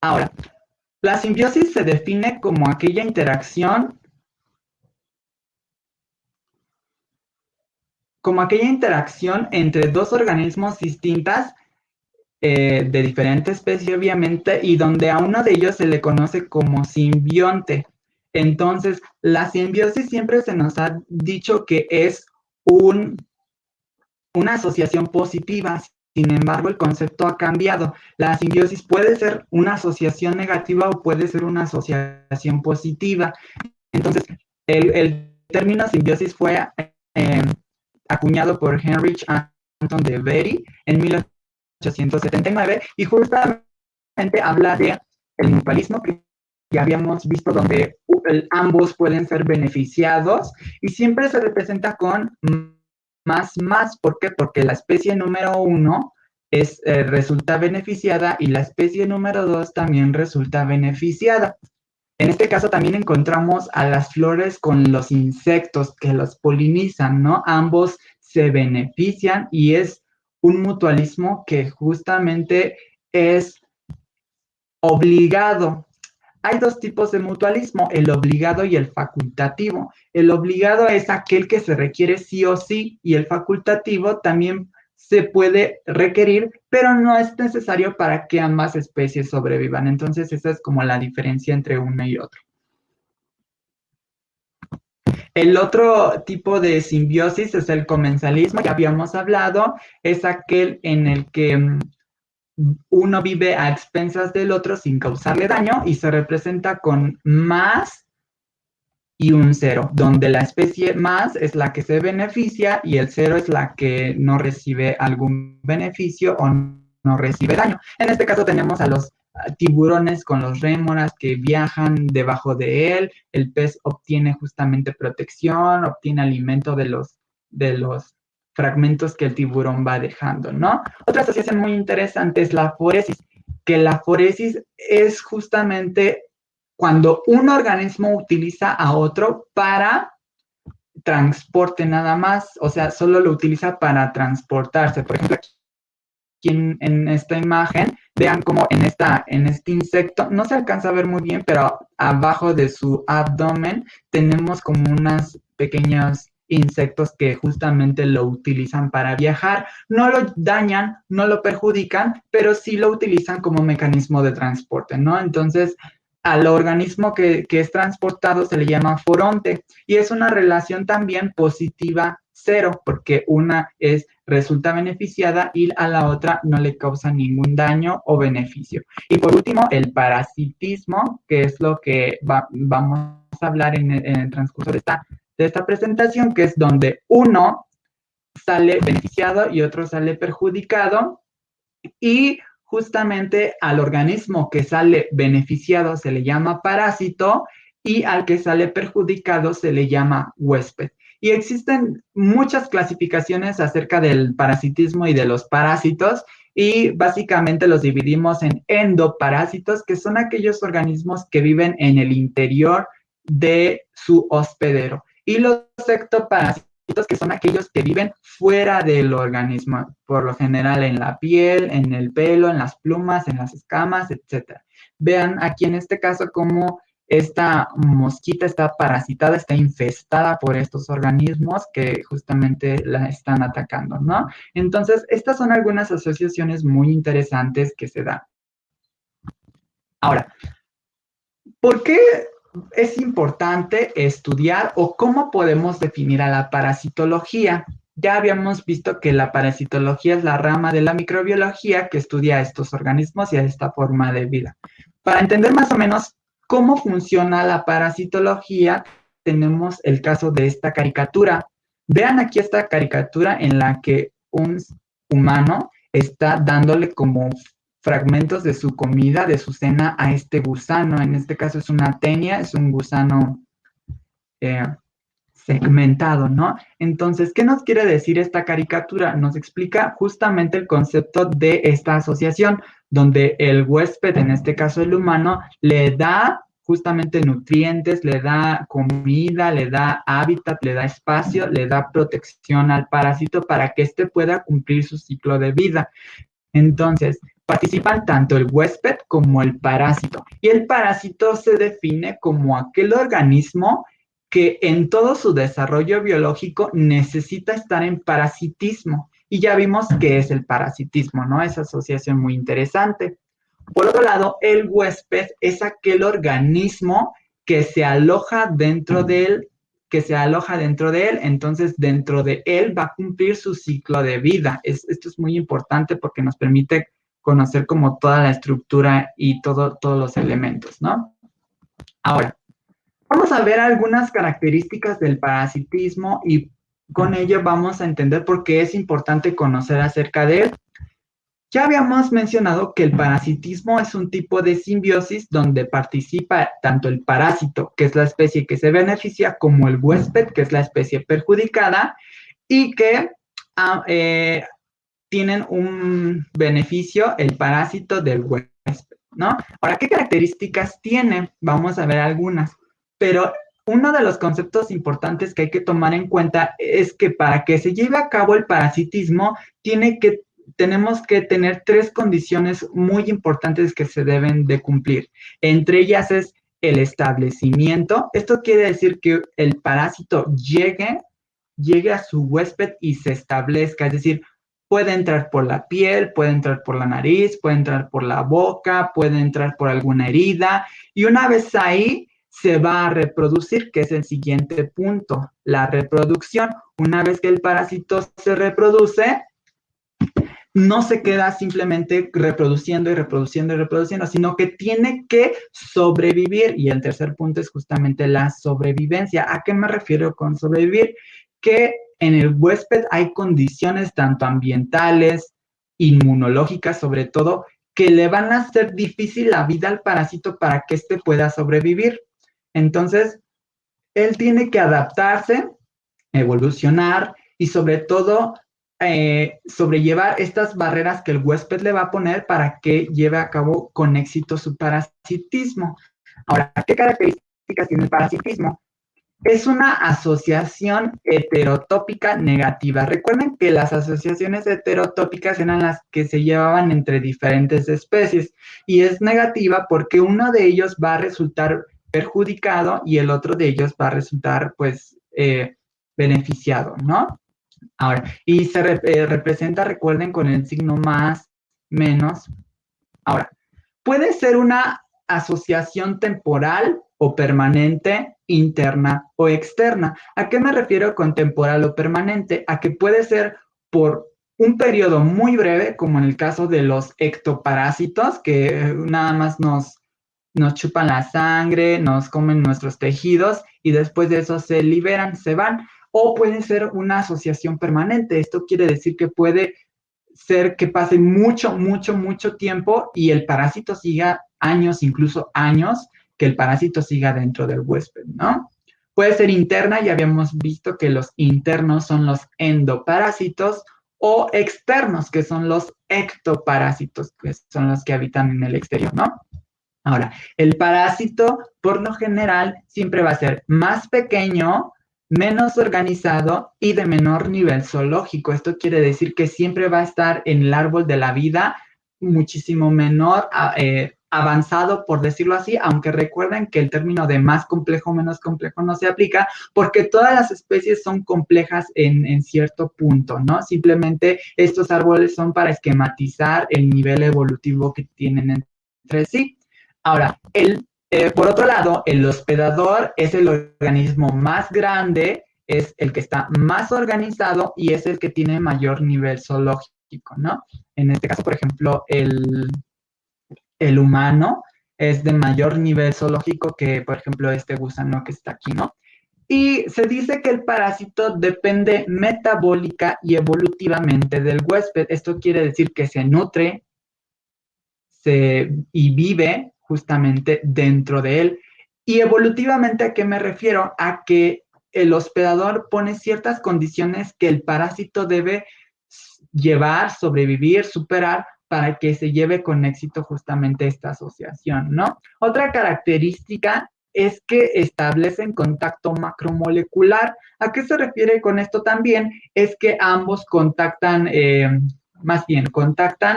Ahora, la simbiosis se define como aquella interacción como aquella interacción entre dos organismos distintas eh, de diferente especie, obviamente, y donde a uno de ellos se le conoce como simbionte. Entonces, la simbiosis siempre se nos ha dicho que es un, una asociación positiva. Sin embargo, el concepto ha cambiado. La simbiosis puede ser una asociación negativa o puede ser una asociación positiva. Entonces, el, término simbiosis fue eh, acuñado por Heinrich Anton de Berry en 1879 y justamente habla de el mutualismo ya habíamos visto donde ambos pueden ser beneficiados y siempre se representa con más más. ¿Por qué? Porque la especie número uno es, eh, resulta beneficiada y la especie número dos también resulta beneficiada. En este caso también encontramos a las flores con los insectos que los polinizan, ¿no? Ambos se benefician y es un mutualismo que justamente es obligado. Hay dos tipos de mutualismo, el obligado y el facultativo. El obligado es aquel que se requiere sí o sí y el facultativo también se puede requerir, pero no es necesario para que ambas especies sobrevivan. Entonces, esa es como la diferencia entre uno y otro. El otro tipo de simbiosis es el comensalismo, que habíamos hablado, es aquel en el que mm, uno vive a expensas del otro sin causarle daño y se representa con más y un cero, donde la especie más es la que se beneficia y el cero es la que no recibe algún beneficio o no recibe daño. En este caso tenemos a los tiburones con los rémoras que viajan debajo de él, el pez obtiene justamente protección, obtiene alimento de los, de los fragmentos que el tiburón va dejando, ¿no? Otra asociación muy interesante es la foresis, que la foresis es justamente cuando un organismo utiliza a otro para transporte nada más, o sea, solo lo utiliza para transportarse. Por ejemplo, aquí en, esta imagen, vean como en, en este insecto, no se alcanza a ver muy bien, pero abajo de su abdomen tenemos como unas pequeñas insectos que justamente lo utilizan para viajar. No lo dañan, no lo perjudican, pero sí lo utilizan como mecanismo de transporte, ¿no? Entonces, al organismo que, que, es transportado se le llama foronte y es una relación también positiva cero porque una es resulta beneficiada y a la otra no le causa ningún daño o beneficio. Y por último, el parasitismo, que es lo que vamos a hablar en el transcurso de esta de esta presentación, que es donde uno sale beneficiado y otro sale perjudicado y justamente al organismo que sale beneficiado se le llama parásito y al que sale perjudicado se le llama huésped. Y existen muchas clasificaciones acerca del parasitismo y de los parásitos y básicamente los dividimos en endoparásitos, que son aquellos organismos que viven en el interior de su hospedero y los ectoparásitos, que son aquellos que viven fuera del organismo, por lo general en la piel, en el pelo, en las plumas, en las escamas, etc. Vean aquí en este caso cómo esta mosquita está parasitada, está infestada por estos organismos que justamente la están atacando, ¿no? Entonces, estas son algunas asociaciones muy interesantes que se dan. Ahora, ¿por qué es importante estudiar o cómo podemos definir a la parasitología. Ya habíamos visto que la parasitología es la rama de la microbiología que estudia a estos organismos y a esta forma de vida. Para entender más o menos cómo funciona la parasitología, tenemos el caso de esta caricatura. Vean aquí esta caricatura en la que un humano está dándole como fragmentos de su comida, de su cena a este gusano. En este caso es una tenia, es un gusano eh, segmentado, ¿no? Entonces, ¿qué nos quiere decir esta caricatura? Nos explica justamente el concepto de esta asociación, donde el huésped, en este caso el humano, le da justamente nutrientes, le da comida, le da hábitat, le da espacio, le da protección al parásito para que éste pueda cumplir su ciclo de vida. Entonces, participan tanto el huésped como el parásito. Y el parásito se define como aquel organismo que en todo su desarrollo biológico necesita estar en parasitismo. Y ya vimos qué es el parasitismo, ¿no? Esa asociación muy interesante. Por otro lado, el huésped es aquel organismo que se aloja dentro de él, que se aloja dentro de él, entonces dentro de él va a cumplir su ciclo de vida. esto es muy importante porque nos permite conocer como toda la estructura y todo, todos los elementos, ¿no? Ahora, Vamos a ver algunas características del parasitismo y con ello vamos a entender por qué es importante conocer acerca de él. Ya habíamos mencionado que el parasitismo es un tipo de simbiosis donde participa tanto el parásito, que es la especie que se beneficia, como el huésped, que es la especie perjudicada, y que ah, eh, tienen un beneficio el parásito del huésped, ¿no? Ahora, ¿qué características tiene? Vamos a ver algunas. Pero uno de los conceptos importantes que hay que tomar en cuenta es que para que se lleve a cabo el parasitismo, tiene que, tenemos que tener tres condiciones muy importantes que se deben de cumplir. Entre ellas es el establecimiento. Esto quiere decir que el parásito llegue, llegue a su huésped y se establezca, es decir, puede entrar por la piel, puede entrar por la nariz, puede entrar por la boca, puede entrar por alguna herida y una vez ahí se va a reproducir, que es el siguiente punto, la reproducción. Una vez que el parásito se reproduce, no se queda simplemente reproduciendo y reproduciendo y reproduciendo, sino que tiene que sobrevivir. Y el tercer punto es justamente la sobrevivencia. ¿A qué me refiero con sobrevivir? Que en el huésped hay condiciones tanto ambientales, inmunológicas sobre todo, que le van a hacer difícil la vida al parásito para que éste pueda sobrevivir. Entonces, él tiene que adaptarse, evolucionar y sobre todo eh, sobrellevar estas barreras que el huésped le va a poner para que lleve a cabo con éxito su parasitismo. Ahora, ¿qué características tiene el parasitismo? Es una asociación heterotópica negativa. Recuerden que las asociaciones heterotópicas eran las que se llevaban entre diferentes especies y es negativa porque uno de ellos va a resultar perjudicado y el otro de ellos va a resultar, pues, eh, beneficiado, ¿no? Ahora, y se eh, representa, recuerden, con el signo más, menos. Ahora, puede ser una asociación temporal o permanente, interna o externa. ¿A qué me refiero con temporal o permanente? A que puede ser por un periodo muy breve, como en el caso de los ectoparásitos, que nada más nos nos chupan la sangre, nos comen nuestros tejidos y después de eso se liberan, se van. O puede ser una asociación permanente. Esto quiere decir que puede ser que pase mucho, mucho, mucho tiempo y el parásito siga años, incluso años, que el parásito siga dentro del huésped, ¿no? Puede ser interna, ya habíamos visto que los internos son los endoparásitos o externos, que son los ectoparásitos, que son los que habitan en el exterior, ¿no? Ahora, el parásito, por lo general, siempre va a ser más pequeño, menos organizado y de menor nivel zoológico. Esto quiere decir que siempre va a estar en el árbol de la vida muchísimo menor eh, avanzado, por decirlo así, aunque recuerden que el término de más complejo, menos complejo no se aplica, porque todas las especies son complejas en, en cierto punto, ¿no? Simplemente estos árboles son para esquematizar el nivel evolutivo que tienen entre sí. Ahora, el, eh, por otro lado, el hospedador es el organismo más grande, es el que está más organizado y es el que tiene mayor nivel zoológico, ¿no? En este caso, por ejemplo, el, el humano es de mayor nivel zoológico que, por ejemplo, este gusano que está aquí, ¿no? Y se dice que el parásito depende metabólica y evolutivamente del huésped. Esto quiere decir que se nutre y vive justamente dentro de él. Y evolutivamente, ¿a qué me refiero? A que el hospedador pone ciertas condiciones que el parásito debe llevar, sobrevivir, superar para que se lleve con éxito justamente esta asociación, ¿no? Otra característica es que establecen contacto macromolecular. ¿A qué se refiere con esto también? Es que ambos contactan, eh, más bien, contactan,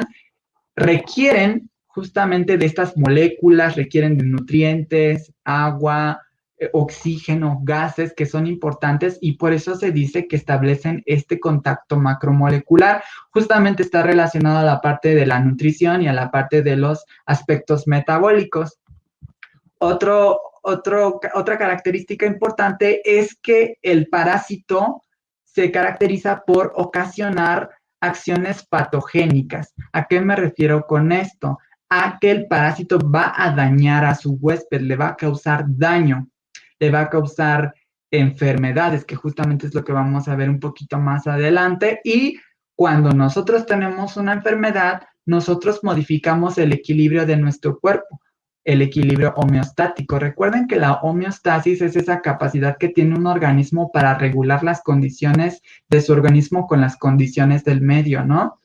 requieren justamente de estas moléculas, requieren de nutrientes, agua, oxígeno, gases que son importantes y por eso se dice que establecen este contacto macromolecular. Justamente está relacionado a la parte de la nutrición y a la parte de los aspectos metabólicos. Otro, otro, otra característica importante es que el parásito se caracteriza por ocasionar acciones patogénicas. ¿A qué me refiero con esto? A que el parásito va a dañar a su huésped, le va a causar daño, le va a causar enfermedades, que justamente es lo que vamos a ver un poquito más adelante. Y cuando nosotros tenemos una enfermedad, nosotros modificamos el equilibrio de nuestro cuerpo el equilibrio homeostático. Recuerden que la homeostasis es esa capacidad que tiene un organismo para regular las condiciones de su organismo con las condiciones del medio, ¿no?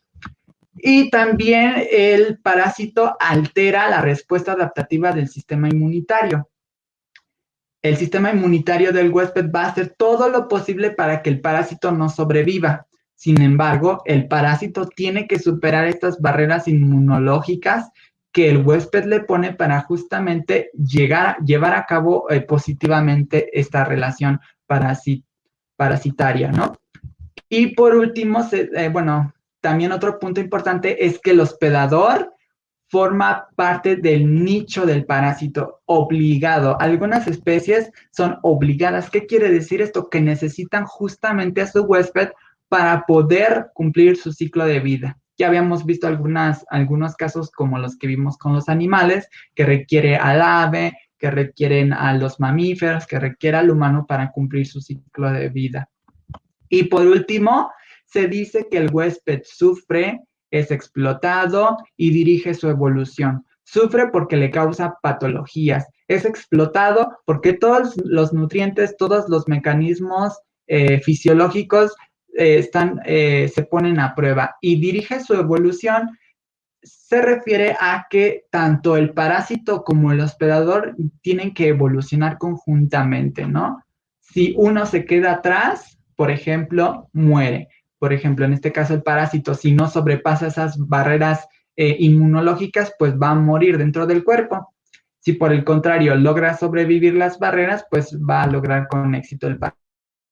Y también el parásito altera la respuesta adaptativa del sistema inmunitario. El sistema inmunitario del huésped va a hacer todo lo posible para que el parásito no sobreviva. Sin embargo, el parásito tiene que superar estas barreras inmunológicas que el huésped le pone para justamente llegar, llevar a cabo eh, positivamente esta relación parasitaria, ¿no? Y por último, eh, bueno, también otro punto importante es que el hospedador forma parte del nicho del parásito obligado. Algunas especies son obligadas. ¿Qué quiere decir esto? Que necesitan justamente a su huésped para poder cumplir su ciclo de vida. Ya habíamos visto algunas, algunos casos como los que vimos con los animales, que requiere al ave, que requieren a los mamíferos, que requiere al humano para cumplir su ciclo de vida. Y por último, se dice que el huésped sufre, es explotado y dirige su evolución. Sufre porque le causa patologías. Es explotado porque todos los nutrientes, todos los mecanismos eh, fisiológicos eh, están, eh, se ponen a prueba y dirige su evolución se refiere a que tanto el parásito como el hospedador tienen que evolucionar conjuntamente, ¿no? Si uno se queda atrás, por ejemplo, muere. Por ejemplo, en este caso el parásito, si no sobrepasa esas barreras eh, inmunológicas, pues va a morir dentro del cuerpo. Si por el contrario logra sobrevivir las barreras, pues va a lograr con éxito el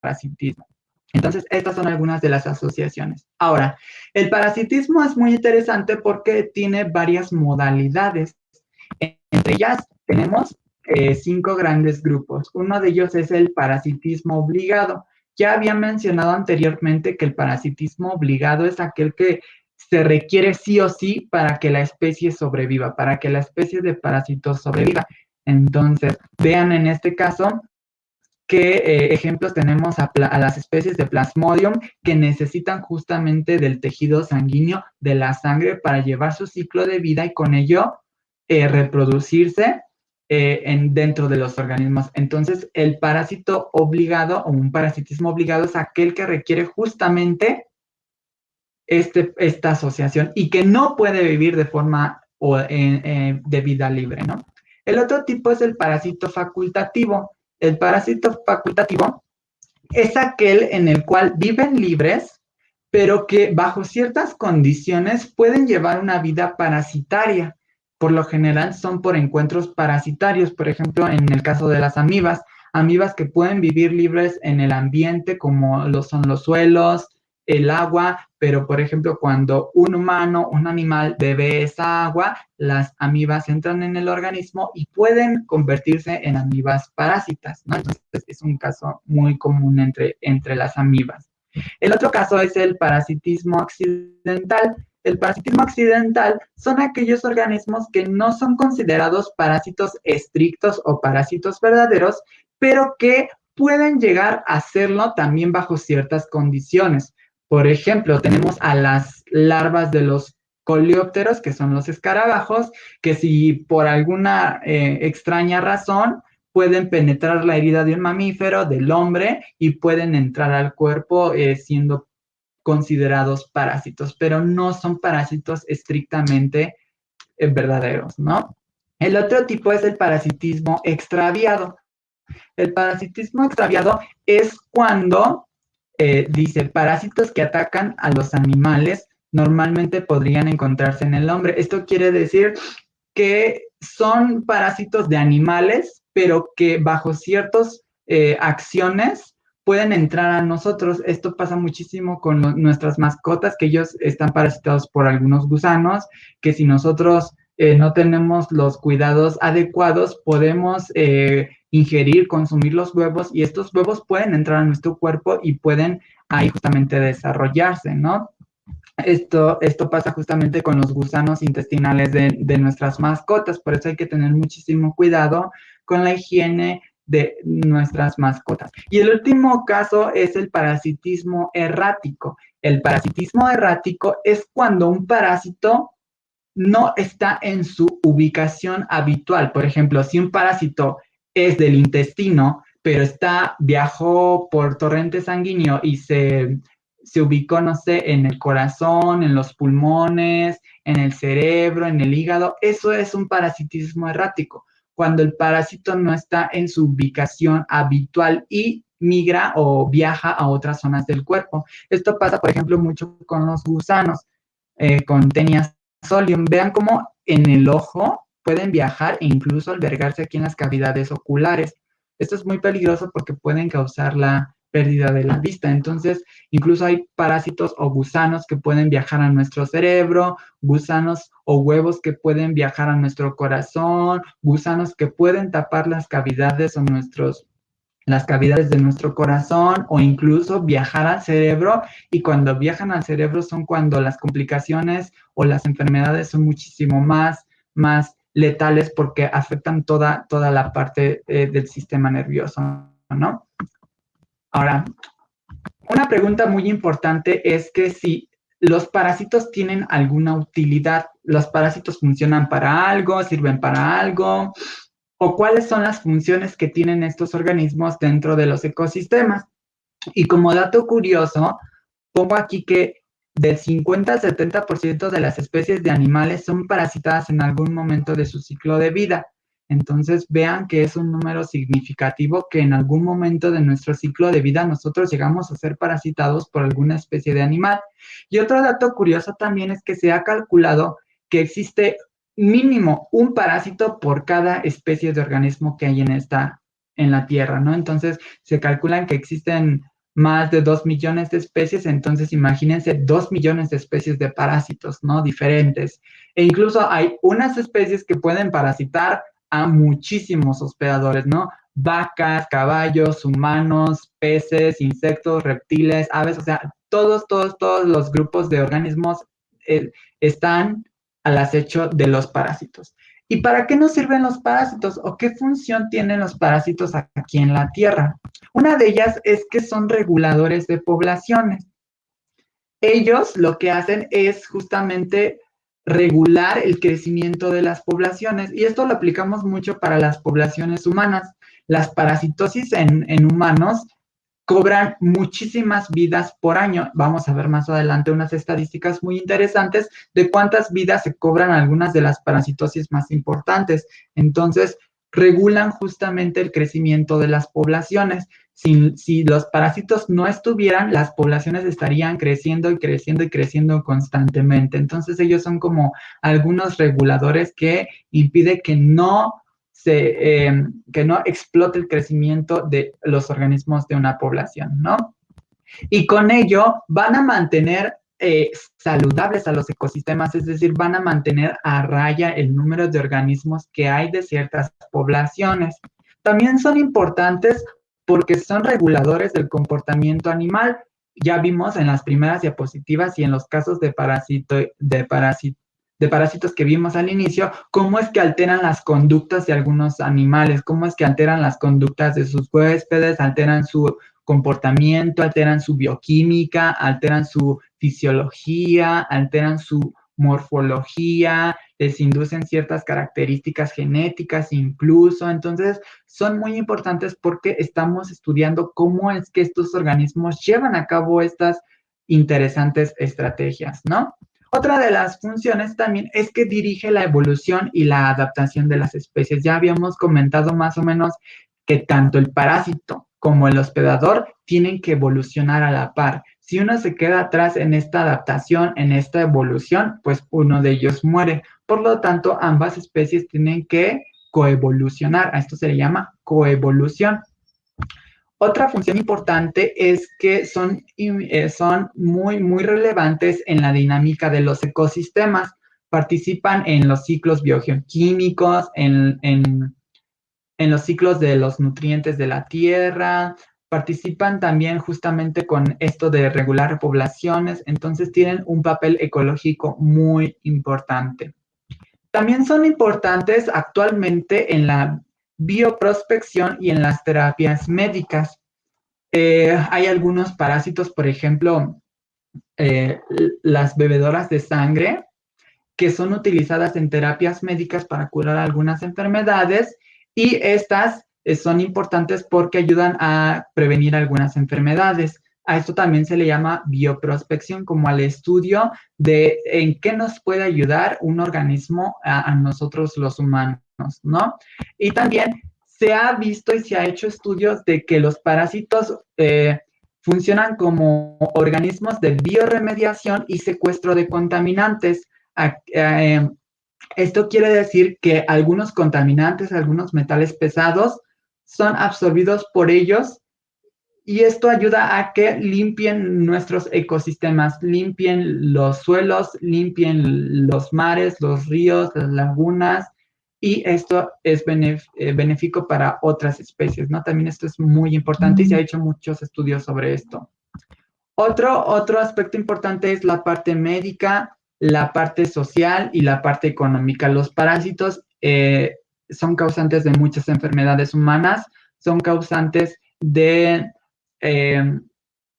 parasitismo. Entonces, estas son algunas de las asociaciones. Ahora, el parasitismo es muy interesante porque tiene varias modalidades. Entre ellas tenemos eh, cinco grandes grupos. Uno de ellos es el parasitismo obligado. Ya había mencionado anteriormente que el parasitismo obligado es aquel que se requiere sí o sí para que la especie sobreviva, para que la especie de parásitos sobreviva. Entonces, vean en este caso ¿Qué eh, ejemplos tenemos a, las especies de Plasmodium que necesitan justamente del tejido sanguíneo, de la sangre, para llevar su ciclo de vida y con ello eh, reproducirse eh, en, dentro de los organismos? Entonces, el parásito obligado o un parasitismo obligado es aquel que requiere justamente este, esta asociación y que no puede vivir de forma o, de vida libre, ¿no? El otro tipo es el parásito facultativo el parásito facultativo es aquel en el cual viven libres, pero que bajo ciertas condiciones pueden llevar una vida parasitaria. Por lo general son por encuentros parasitarios, por ejemplo, en el caso de las amibas, amibas que pueden vivir libres en el ambiente como lo son los suelos, el agua, pero por ejemplo, cuando un humano, un animal bebe esa agua, las amibas entran en el organismo y pueden convertirse en amibas parásitas, ¿no? Entonces, es un caso muy común entre, entre las amibas. El otro caso es el parasitismo accidental. El parasitismo accidental son aquellos organismos que no son considerados parásitos estrictos o parásitos verdaderos, pero que pueden llegar a serlo también bajo ciertas condiciones. Por ejemplo, tenemos a las larvas de los coleópteros, que son los escarabajos, que si por alguna eh, extraña razón pueden penetrar la herida de un mamífero, del hombre, y pueden entrar al cuerpo eh, siendo considerados parásitos, pero no son parásitos estrictamente eh, verdaderos, ¿no? El otro tipo es el parasitismo extraviado. El parasitismo extraviado es cuando, eh, dice, parásitos que atacan a los animales normalmente podrían encontrarse en el hombre. Esto quiere decir que son parásitos de animales, pero que bajo ciertas eh, acciones pueden entrar a nosotros. Esto pasa muchísimo con nuestras mascotas, que ellos están parasitados por algunos gusanos, que si nosotros eh, no tenemos los cuidados adecuados, podemos eh, ingerir, consumir los huevos y estos huevos pueden entrar a nuestro cuerpo y pueden ahí justamente desarrollarse, ¿no? Esto, esto pasa justamente con los gusanos intestinales de, de nuestras mascotas, por eso hay que tener muchísimo cuidado con la higiene de nuestras mascotas. Y el último caso es el parasitismo errático. El parasitismo errático es cuando un parásito no está en su ubicación habitual. Por ejemplo, si un parásito es del intestino, pero está, viajó por torrente sanguíneo y se, se ubicó, no sé, en el corazón, en los pulmones, en el cerebro, en el hígado, eso es un parasitismo errático, cuando el parásito no está en su ubicación habitual y migra o viaja a otras zonas del cuerpo. Esto pasa, por ejemplo, mucho con los gusanos, eh, con tenias solium. Vean cómo en el ojo pueden viajar e incluso albergarse aquí en las cavidades oculares. Esto es muy peligroso porque pueden causar la pérdida de la vista. Entonces, incluso hay parásitos o gusanos que pueden viajar a nuestro cerebro, gusanos o huevos que pueden viajar a nuestro corazón, gusanos que pueden tapar las cavidades o nuestros las cavidades de nuestro corazón o incluso viajar al cerebro y cuando viajan al cerebro son cuando las complicaciones o las enfermedades son muchísimo más, más letales porque afectan toda, toda la parte eh, del sistema nervioso, ¿no? Ahora, una pregunta muy importante es que si los parásitos tienen alguna utilidad, los parásitos funcionan para algo, sirven para algo, o cuáles son las funciones que tienen estos organismos dentro de los ecosistemas. Y como dato curioso, pongo aquí que del 50 al 70% de las especies de animales son parasitadas en algún momento de su ciclo de vida. Entonces vean que es un número significativo que en algún momento de nuestro ciclo de vida nosotros llegamos a ser parasitados por alguna especie de animal. Y otro dato curioso también es que se ha calculado que existe mínimo un parásito por cada especie de organismo que hay en esta, en la Tierra, ¿no? Entonces, se calculan que existen más de dos millones de especies, entonces imagínense dos millones de especies de parásitos, ¿no? Diferentes. E incluso hay unas especies que pueden parasitar a muchísimos hospedadores, ¿no? Vacas, caballos, humanos, peces, insectos, reptiles, aves, o sea, todos, todos, todos los grupos de organismos eh, están al acecho de los parásitos. ¿Y para qué nos sirven los parásitos o qué función tienen los parásitos aquí en la Tierra? Una de ellas es que son reguladores de poblaciones. Ellos lo que hacen es justamente regular el crecimiento de las poblaciones y esto lo aplicamos mucho para las poblaciones humanas. Las parasitosis en, en humanos cobran muchísimas vidas por año. Vamos a ver más adelante unas estadísticas muy interesantes de cuántas vidas se cobran algunas de las parasitosis más importantes. Entonces, regulan justamente el crecimiento de las poblaciones. Si, los parásitos no estuvieran, las poblaciones estarían creciendo y creciendo y creciendo constantemente. Entonces ellos son como algunos reguladores que impiden que no eh, que no explote el crecimiento de los organismos de una población, ¿no? Y con ello van a mantener eh, saludables a los ecosistemas, es decir, van a mantener a raya el número de organismos que hay de ciertas poblaciones. También son importantes porque son reguladores del comportamiento animal. Ya vimos en las primeras diapositivas y en los casos de, de de parásitos que vimos al inicio, cómo es que alteran las conductas de algunos animales, cómo es que alteran las conductas de sus huéspedes, alteran su comportamiento, alteran su bioquímica, alteran su fisiología, alteran su morfología, les inducen ciertas características genéticas incluso. Entonces, son muy importantes porque estamos estudiando cómo es que estos organismos llevan a cabo estas interesantes estrategias, ¿no? Otra de las funciones también es que dirige la evolución y la adaptación de las especies. Ya habíamos comentado más o menos que tanto el parásito como el hospedador tienen que evolucionar a la par. Si uno se queda atrás en esta adaptación, en esta evolución, pues uno de ellos muere. Por lo tanto, ambas especies tienen que coevolucionar. A esto se le llama coevolución. Otra función importante es que son, eh, son muy, muy relevantes en la dinámica de los ecosistemas. Participan en los ciclos biogeoquímicos, en, en, en los ciclos de los nutrientes de la tierra, participan también justamente con esto de regular poblaciones, entonces tienen un papel ecológico muy importante. También son importantes actualmente en la bioprospección y en las terapias médicas. Eh, hay algunos parásitos, por ejemplo, eh, las bebedoras de sangre, que son utilizadas en terapias médicas para curar algunas enfermedades y estas son importantes porque ayudan a prevenir algunas enfermedades. A esto también se le llama bioprospección, como al estudio de en qué nos puede ayudar un organismo a, nosotros los humanos, ¿no? Y también se ha visto y se ha hecho estudios de que los parásitos eh, funcionan como organismos de bioremediación y secuestro de contaminantes. Eh, esto quiere decir que algunos contaminantes, algunos metales pesados, son absorbidos por ellos y esto ayuda a que limpien nuestros ecosistemas, limpien los suelos, limpien los mares, los ríos, las lagunas y esto es eh, benéfico para otras especies, ¿no? También esto es muy importante y se ha hecho muchos estudios sobre esto. Otro, otro aspecto importante es la parte médica, la parte social y la parte económica. Los parásitos eh, son causantes de muchas enfermedades humanas, son causantes de eh,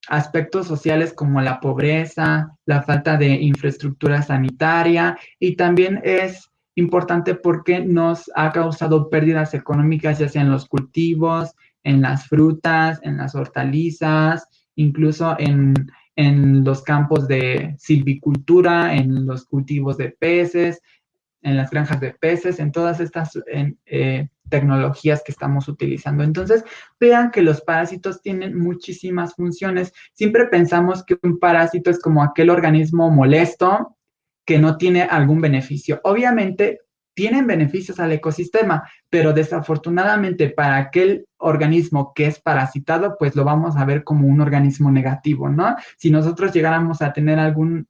aspectos sociales como la pobreza, la falta de infraestructura sanitaria y también es importante porque nos ha causado pérdidas económicas ya sea en los cultivos, en las frutas, en las hortalizas, incluso en, en los campos de silvicultura, en los cultivos de peces, en las granjas de peces, en todas estas eh, tecnologías que estamos utilizando. Entonces, vean que los parásitos tienen muchísimas funciones. Siempre pensamos que un parásito es como aquel organismo molesto que no tiene algún beneficio. Obviamente, tienen beneficios al ecosistema, pero desafortunadamente para aquel organismo que es parasitado, pues lo vamos a ver como un organismo negativo, ¿no? Si nosotros llegáramos a tener algún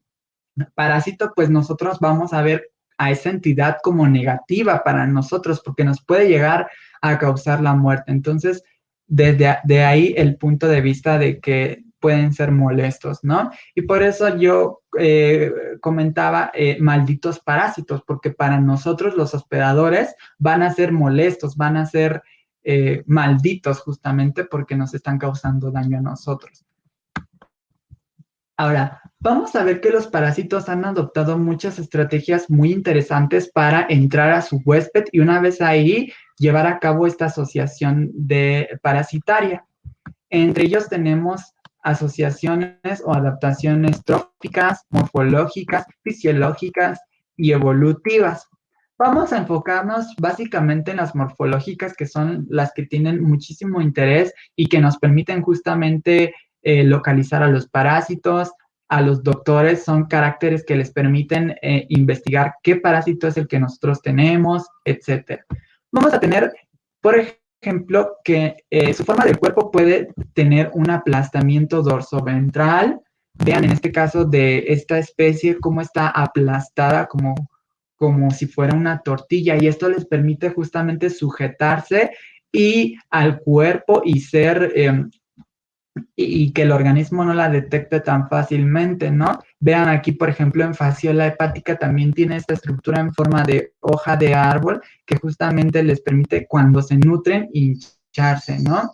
parásito, pues nosotros vamos a ver a esa entidad como negativa para nosotros, porque nos puede llegar a causar la muerte. Entonces, desde de ahí el punto de vista de que pueden ser molestos, ¿no? Y por eso yo eh, comentaba eh, malditos parásitos, porque para nosotros los hospedadores van a ser molestos, van a ser eh, malditos justamente porque nos están causando daño a nosotros. Ahora, vamos a ver que los parásitos han adoptado muchas estrategias muy interesantes para entrar a su huésped y una vez ahí llevar a cabo esta asociación de parasitaria. Entre ellos tenemos asociaciones o adaptaciones tróficas, morfológicas, fisiológicas y evolutivas. Vamos a enfocarnos básicamente en las morfológicas, que son las que tienen muchísimo interés y que nos permiten justamente eh, localizar a los parásitos, a los doctores, son caracteres que les permiten eh, investigar qué parásito es el que nosotros tenemos, etc. Vamos a tener, por ejemplo, que eh, su forma del cuerpo puede tener un aplastamiento dorsoventral. Vean en este caso de esta especie cómo está aplastada como, como si fuera una tortilla y esto les permite justamente sujetarse y al cuerpo y ser em, y, que el organismo no la detecte tan fácilmente, ¿no? Vean aquí, por ejemplo, en fasciola hepática también tiene esta estructura en forma de hoja de árbol que justamente les permite cuando se nutren hincharse, ¿no?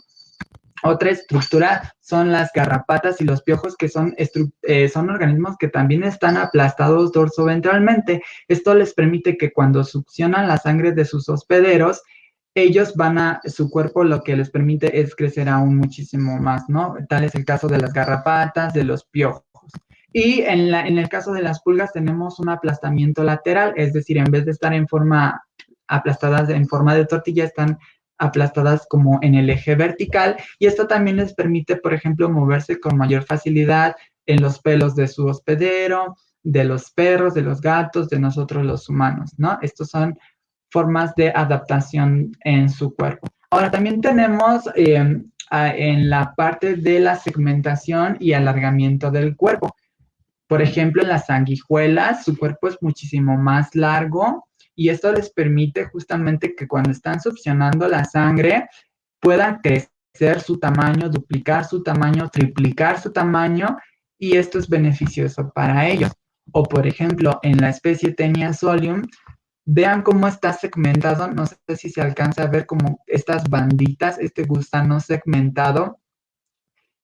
Otra estructura son las garrapatas y los piojos, que son, eh, son organismos que también están aplastados dorsoventralmente. Esto les permite que cuando succionan la sangre de sus hospederos, ellos van a, su cuerpo lo que les permite es crecer aún muchísimo más, ¿no? Tal es el caso de las garrapatas, de los piojos. Y en, el caso de las pulgas tenemos un aplastamiento lateral, es decir, en vez de estar en forma aplastadas en forma de tortilla, están aplastadas como en el eje vertical y esto también les permite, por ejemplo, moverse con mayor facilidad en los pelos de su hospedero, de los perros, de los gatos, de nosotros los humanos, ¿no? Estos son formas de adaptación en su cuerpo. Ahora también tenemos eh, en la parte de la segmentación y alargamiento del cuerpo. Por ejemplo, en las sanguijuelas, su cuerpo es muchísimo más largo y esto les permite justamente que cuando están succionando la sangre puedan crecer su tamaño, duplicar su tamaño, triplicar su tamaño y esto es beneficioso para ellos. O por ejemplo, en la especie Tenia solium, vean cómo está segmentado, no sé si se alcanza a ver como estas banditas, este gusano segmentado,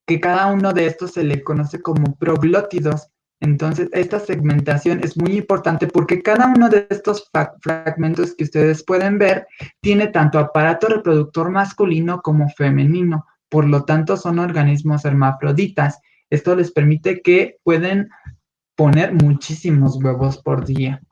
que cada uno de estos se le conoce como proglótidos. Entonces, esta segmentación es muy importante porque cada uno de estos fragmentos que ustedes pueden ver tiene tanto aparato reproductor masculino como femenino. Por lo tanto, son organismos hermafroditas. Esto les permite que pueden poner muchísimos huevos por día.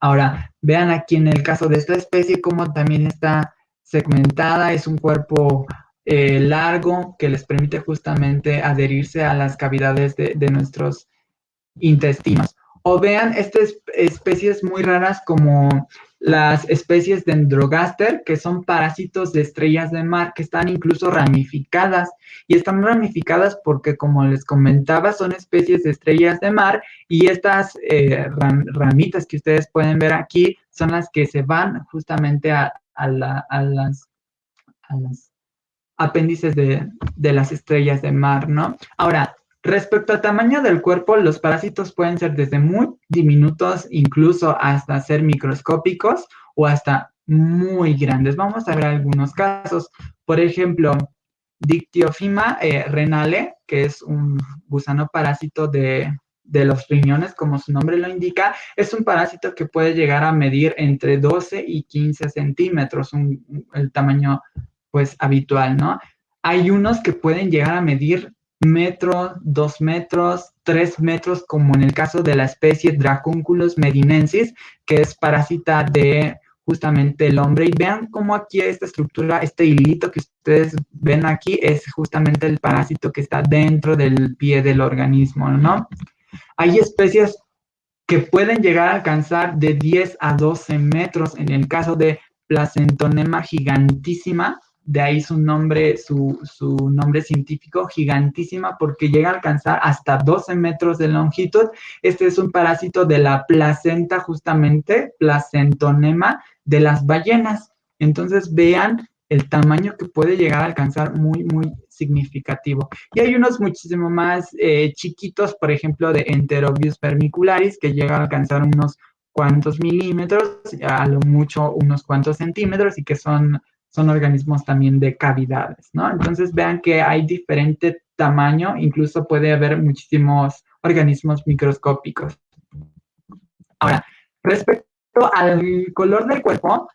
Ahora, vean aquí en el caso de esta especie cómo también está segmentada. Es un cuerpo eh, largo que les permite justamente adherirse a las cavidades de, de nuestros intestinos. O vean estas especies muy raras como las especies de Dendrogaster, que son parásitos de estrellas de mar, que están incluso ramificadas. Y están ramificadas porque, como les comentaba, son especies de estrellas de mar y estas eh, ramitas que ustedes pueden ver aquí son las que se van justamente a, las, a las apéndices de, de las estrellas de mar, ¿no? Ahora, Respecto al tamaño del cuerpo, los parásitos pueden ser desde muy diminutos, incluso hasta ser microscópicos o hasta muy grandes. Vamos a ver algunos casos. Por ejemplo, Dictyofima eh, renale, que es un gusano parásito de, los riñones, como su nombre lo indica, es un parásito que puede llegar a medir entre 12 y 15 centímetros, el tamaño pues habitual, ¿no? Hay unos que pueden llegar a medir metros, dos metros, tres metros, como en el caso de la especie Dracunculus medinensis, que es parásita de justamente el hombre. Y vean cómo aquí esta estructura, este hilito que ustedes ven aquí, es justamente el parásito que está dentro del pie del organismo, ¿no? Hay especies que pueden llegar a alcanzar de 10 a 12 metros, en el caso de Placentonema gigantísima, de ahí su nombre, su, nombre científico, gigantísima, porque llega a alcanzar hasta 12 metros de longitud. Este es un parásito de la placenta, justamente, placentonema de las ballenas. Entonces, vean el tamaño que puede llegar a alcanzar muy, muy significativo. Y hay unos muchísimo más eh, chiquitos, por ejemplo, de Enterobius vermicularis, que llega a alcanzar unos cuantos milímetros, a lo mucho unos cuantos centímetros, y que son son organismos también de cavidades, ¿no? Entonces vean que hay diferente tamaño, incluso puede haber muchísimos organismos microscópicos. Ahora, respecto al color del cuerpo,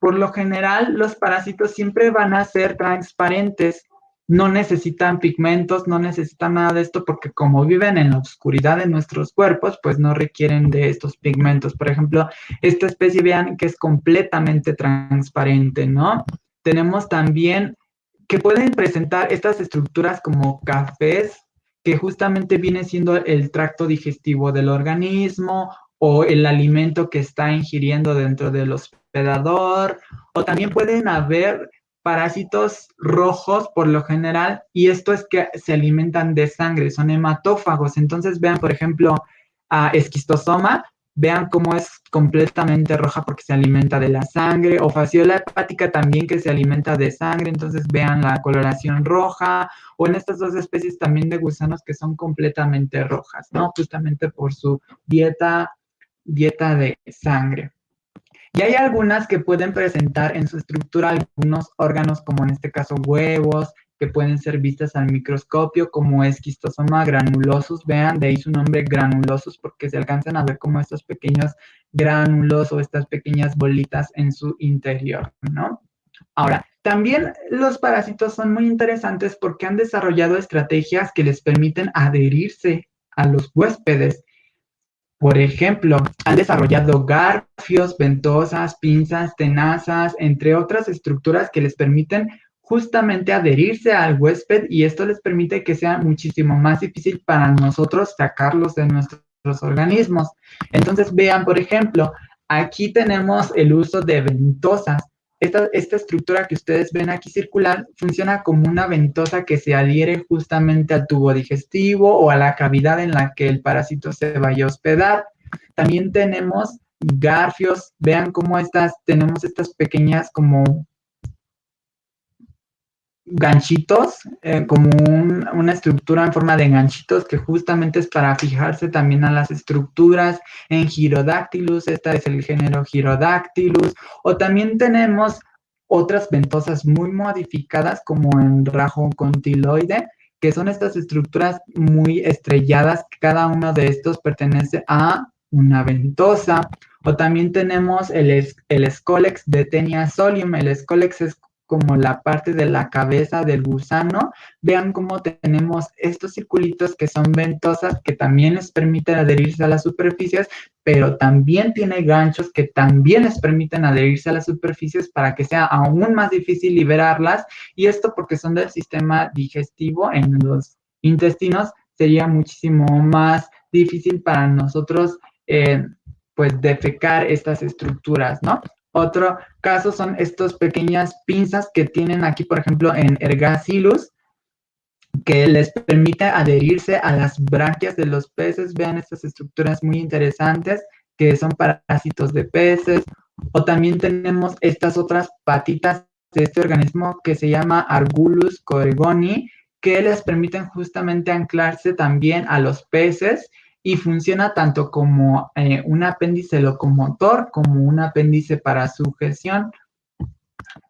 por lo general los parásitos siempre van a ser transparentes, no necesitan pigmentos, no necesitan nada de esto porque como viven en la oscuridad de nuestros cuerpos, pues no requieren de estos pigmentos. Por ejemplo, esta especie, vean que es completamente transparente, ¿no? Tenemos también que pueden presentar estas estructuras como cafés, que justamente viene siendo el tracto digestivo del organismo o el alimento que está ingiriendo dentro del hospedador, o también pueden haber parásitos rojos por lo general, y esto es que se alimentan de sangre, son hematófagos. Entonces vean, por ejemplo, a esquistosoma, vean cómo es completamente roja porque se alimenta de la sangre, o fasciola hepática también que se alimenta de sangre, entonces vean la coloración roja, o en estas dos especies también de gusanos que son completamente rojas, ¿no? Justamente por su dieta, dieta de sangre. Y hay algunas que pueden presentar en su estructura algunos órganos, como en este caso huevos, que pueden ser vistas al microscopio como esquistosoma granulosus. Vean, de ahí su nombre granulosus porque se alcanzan a ver como estos pequeños gránulos o estas pequeñas bolitas en su interior, ¿no? Ahora, también los parásitos son muy interesantes porque han desarrollado estrategias que les permiten adherirse a los huéspedes. Por ejemplo, han desarrollado garfios, ventosas, pinzas, tenazas, entre otras estructuras que les permiten justamente adherirse al huésped y esto les permite que sea muchísimo más difícil para nosotros sacarlos de nuestros organismos. Entonces, vean, por ejemplo, aquí tenemos el uso de ventosas. Esta, estructura que ustedes ven aquí circular funciona como una ventosa que se adhiere justamente al tubo digestivo o a la cavidad en la que el parásito se vaya a hospedar. También tenemos garfios, vean cómo estas, tenemos estas pequeñas como ganchitos, eh, como una estructura en forma de ganchitos que justamente es para fijarse también a las estructuras en Girodactylus, esta es el género Girodactylus, o también tenemos otras ventosas muy modificadas como en Rajocontiloide, que son estas estructuras muy estrelladas, cada uno de estos pertenece a una ventosa, o también tenemos el, el de Tenia solium, el Scolex es como la parte de la cabeza del gusano, vean cómo tenemos estos circulitos que son ventosas que también les permiten adherirse a las superficies, pero también tiene ganchos que también les permiten adherirse a las superficies para que sea aún más difícil liberarlas y esto porque son del sistema digestivo en los intestinos sería muchísimo más difícil para nosotros eh, pues defecar estas estructuras, ¿no? Otro caso son estas pequeñas pinzas que tienen aquí, por ejemplo, en Ergacillus, que les permite adherirse a las branquias de los peces. Vean estas estructuras muy interesantes que son parásitos de peces. O también tenemos estas otras patitas de este organismo que se llama Argulus coregoni, que les permiten justamente anclarse también a los peces y funciona tanto como eh, un apéndice locomotor como un apéndice para sujeción.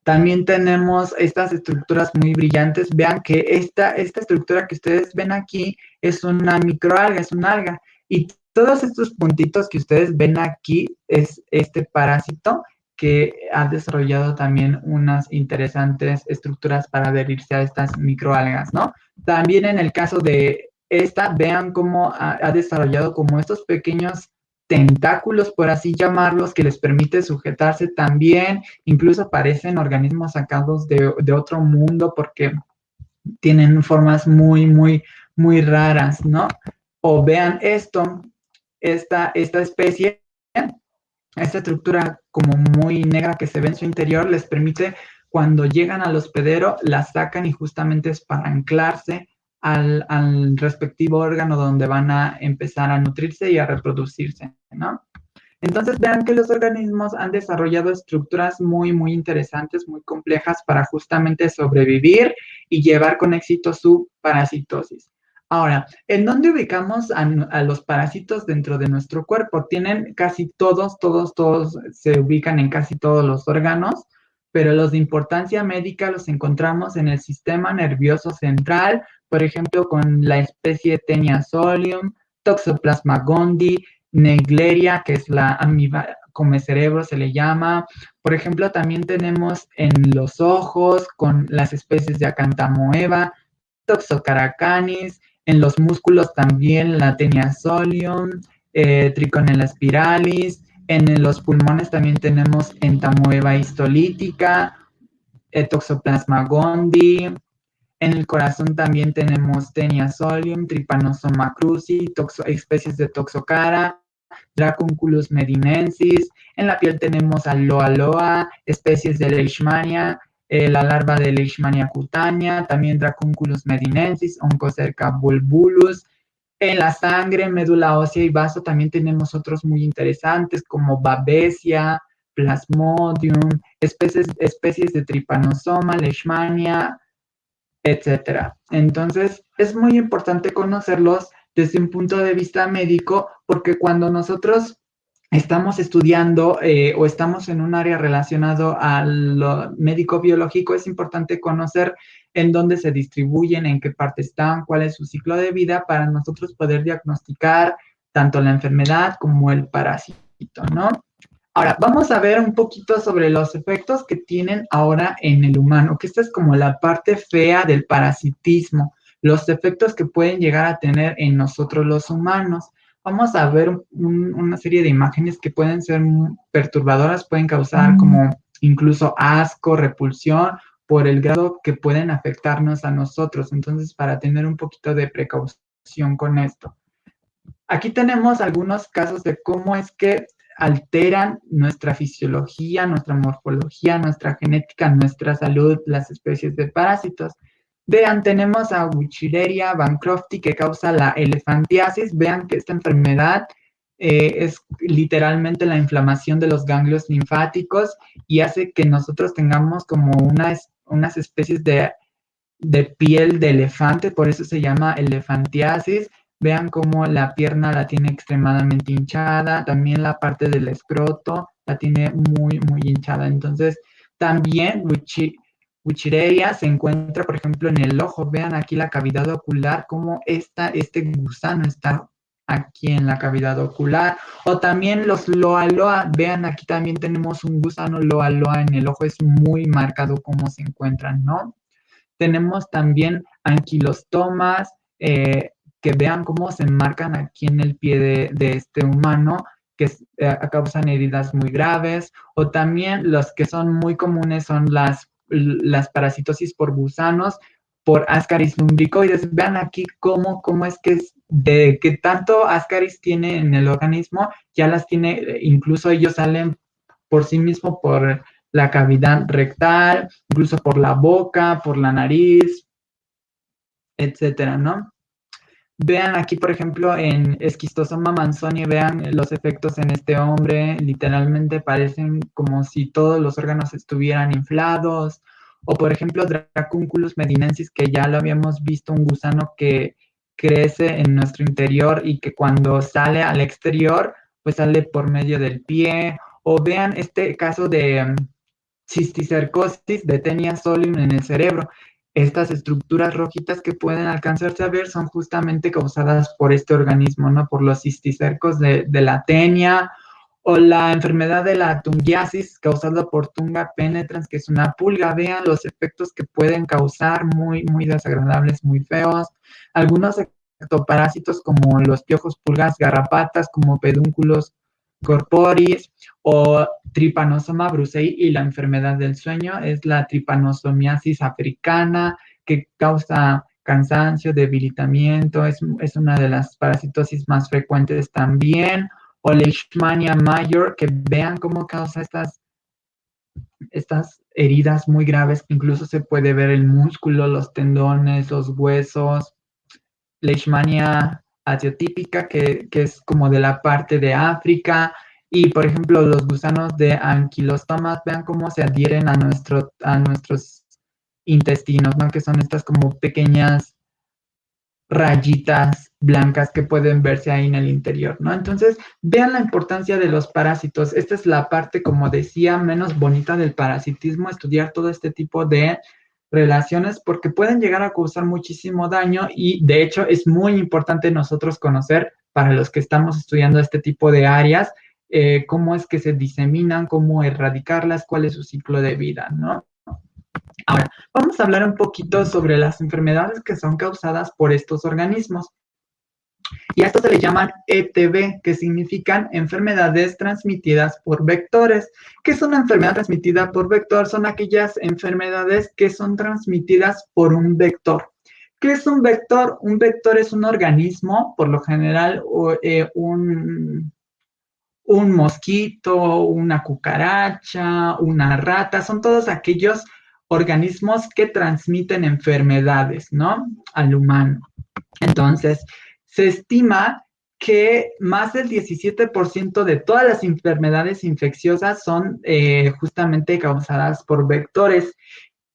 También tenemos estas estructuras muy brillantes. Vean que esta, esta estructura que ustedes ven aquí es una microalga, es una alga. Y todos estos puntitos que ustedes ven aquí es este parásito que ha desarrollado también unas interesantes estructuras para adherirse a estas microalgas, ¿no? También en el caso de esta, vean cómo ha, desarrollado como estos pequeños tentáculos, por así llamarlos, que les permite sujetarse también, incluso parecen organismos sacados de, otro mundo porque tienen formas muy, muy, muy raras, ¿no? O vean esto, esta, esta especie, esta estructura como muy negra que se ve en su interior, les permite cuando llegan al hospedero, la sacan y justamente es para anclarse al, respectivo órgano donde van a empezar a nutrirse y a reproducirse, ¿no? Entonces vean que los organismos han desarrollado estructuras muy, muy interesantes, muy complejas para justamente sobrevivir y llevar con éxito su parasitosis. Ahora, ¿en dónde ubicamos a, a, los parásitos dentro de nuestro cuerpo? Tienen casi todos, todos, todos, se ubican en casi todos los órganos, pero los de importancia médica los encontramos en el sistema nervioso central, por ejemplo, con la especie Tenia solium, Toxoplasma gondii, Negleria, que es la amiba come cerebro se le llama. Por ejemplo, también tenemos en los ojos con las especies de Acantamoeba, Toxocaracanis, en los músculos también la Tenia solium, eh, Triconella spiralis, en los pulmones también tenemos Entamoeba histolítica, Toxoplasma gondii, en el corazón también tenemos Tenia solium, Trypanosoma cruzi, especies de Toxocara, Dracunculus medinensis. En la piel tenemos Aloa loa, especies de Leishmania, eh, la larva de Leishmania cutánea, también Dracunculus medinensis, Oncocerca bulbulus. En la sangre, médula ósea y vaso también tenemos otros muy interesantes como Babesia, Plasmodium, especies, especies de Trypanosoma, Leishmania, etcétera. Entonces, es muy importante conocerlos desde un punto de vista médico, porque cuando nosotros estamos estudiando eh, o estamos en un área relacionado al médico biológico, es importante conocer en dónde se distribuyen, en qué parte están, cuál es su ciclo de vida para nosotros poder diagnosticar tanto la enfermedad como el parásito, ¿no? Ahora, vamos a ver un poquito sobre los efectos que tienen ahora en el humano, que esta es como la parte fea del parasitismo, los efectos que pueden llegar a tener en nosotros los humanos vamos a ver una serie de imágenes que pueden ser perturbadoras, pueden causar como incluso asco, repulsión por el grado que pueden afectarnos a nosotros. Entonces, para tener un poquito de precaución con esto. Aquí tenemos algunos casos de cómo es que alteran nuestra fisiología, nuestra morfología, nuestra genética, nuestra salud, las especies de parásitos. Vean, tenemos a Wichireria bancrofti que causa la elefantiasis. Vean que esta enfermedad eh, es literalmente la inflamación de los ganglios linfáticos y hace que nosotros tengamos como unas, unas especies de, de piel de elefante, por eso se llama elefantiasis. Vean cómo la pierna la tiene extremadamente hinchada, también la parte del escroto la tiene muy, muy hinchada. Entonces, también Wichireia se encuentra, por ejemplo, en el ojo. Vean aquí la cavidad ocular, cómo está, este gusano está aquí en la cavidad ocular. O también los loa loa. Vean, aquí también tenemos un gusano loa loa en el ojo. Es muy marcado cómo se encuentran, ¿no? Tenemos también anquilostomas, eh, que vean cómo se marcan aquí en el pie de, este humano que eh, causan heridas muy graves, o también los que son muy comunes son las las parasitosis por gusanos, por Ascaris lumbricoides. Vean aquí cómo, cómo es que de que tanto Ascaris tiene en el organismo, ya las tiene, incluso ellos salen por sí mismos por la cavidad rectal, incluso por la boca, por la nariz, etcétera, ¿no? Vean aquí, por ejemplo, en Esquistosoma manzoni, vean los efectos en este hombre, literalmente parecen como si todos los órganos estuvieran inflados. O, por ejemplo, Dracunculus medinensis, que ya lo habíamos visto, un gusano que crece en nuestro interior y que cuando sale al exterior, pues sale por medio del pie. O vean este caso de um, cisticercosis de tenia solium en el cerebro. Estas estructuras rojitas que pueden alcanzarse a ver son justamente causadas por este organismo, ¿no? Por los cisticercos de, la tenia o la enfermedad de la tungiasis causada por Tunga penetrans, que es una pulga. Vean los efectos que pueden causar muy, muy desagradables, muy feos. Algunos ectoparásitos como los piojos, pulgas, garrapatas, como pedúnculos corporis o Trypanosoma brucei y la enfermedad del sueño es la tripanosomiasis africana que causa cansancio, debilitamiento, es, una de las parasitosis más frecuentes también, o Leishmania mayor, que vean cómo causa estas, estas heridas muy graves, incluso se puede ver el músculo, los tendones, los huesos, Leishmania asiotípica, que, que es como de la parte de África, y, por ejemplo, los gusanos de anquilostomas, vean cómo se adhieren a, nuestro, a nuestros intestinos, ¿no? Que son estas como pequeñas rayitas blancas que pueden verse ahí en el interior, ¿no? Entonces, vean la importancia de los parásitos. Esta es la parte, como decía, menos bonita del parasitismo, estudiar todo este tipo de relaciones porque pueden llegar a causar muchísimo daño y de hecho es muy importante nosotros conocer para los que estamos estudiando este tipo de áreas eh, cómo es que se diseminan, cómo erradicarlas, cuál es su ciclo de vida, ¿no? Ahora, vamos a hablar un poquito sobre las enfermedades que son causadas por estos organismos. Y a esto se le llaman ETB, que significan enfermedades transmitidas por vectores. ¿Qué es una enfermedad transmitida por vector? Son aquellas enfermedades que son transmitidas por un vector. ¿Qué es un vector? Un vector es un organismo, por lo general, eh, un, un mosquito, una cucaracha, una rata, son todos aquellos organismos que transmiten enfermedades, ¿no? Al humano. Entonces, se estima que más del 17% de todas las enfermedades infecciosas son eh, justamente causadas por vectores.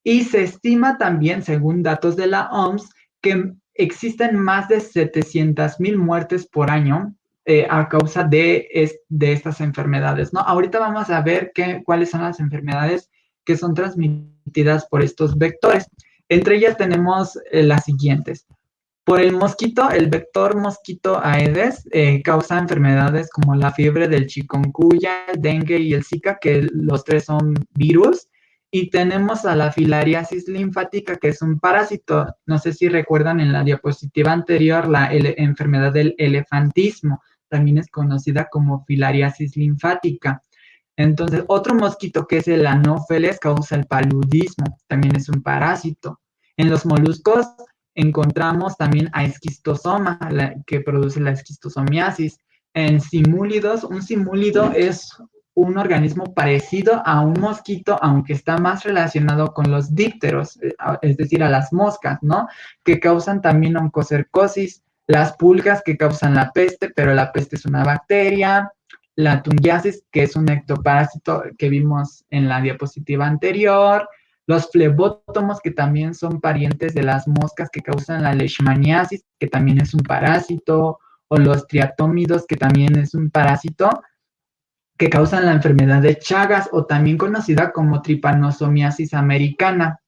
Y se estima también, según datos de la OMS, que existen más de 700 mil muertes por año eh, a causa de, de estas enfermedades, ¿no? Ahorita vamos a ver qué, cuáles son las enfermedades que son transmitidas por estos vectores. Entre ellas tenemos eh, las siguientes. Por el mosquito, el vector mosquito Aedes eh, causa enfermedades como la fiebre del chikungunya, el dengue y el zika, que los tres son virus. Y tenemos a la filariasis linfática, que es un parásito. No sé si recuerdan en la diapositiva anterior la enfermedad del elefantismo. También es conocida como filariasis linfática. Entonces, otro mosquito que es el anófeles causa el paludismo. También es un parásito. En los moluscos encontramos también a esquistosoma, que produce la esquistosomiasis. En simúlidos, un simúlido es un organismo parecido a un mosquito, aunque está más relacionado con los dípteros, eh, es decir, a las moscas, ¿no? Que causan también oncocercosis, las pulgas que causan la peste, pero la peste es una bacteria, la tungiasis, que es un ectoparásito que vimos en la diapositiva anterior, los flebótomos, que también son parientes de las moscas que causan la leishmaniasis, que también es un parásito, o los triatómidos, que también es un parásito que causan la enfermedad de Chagas, o también conocida como tripanosomiasis americana.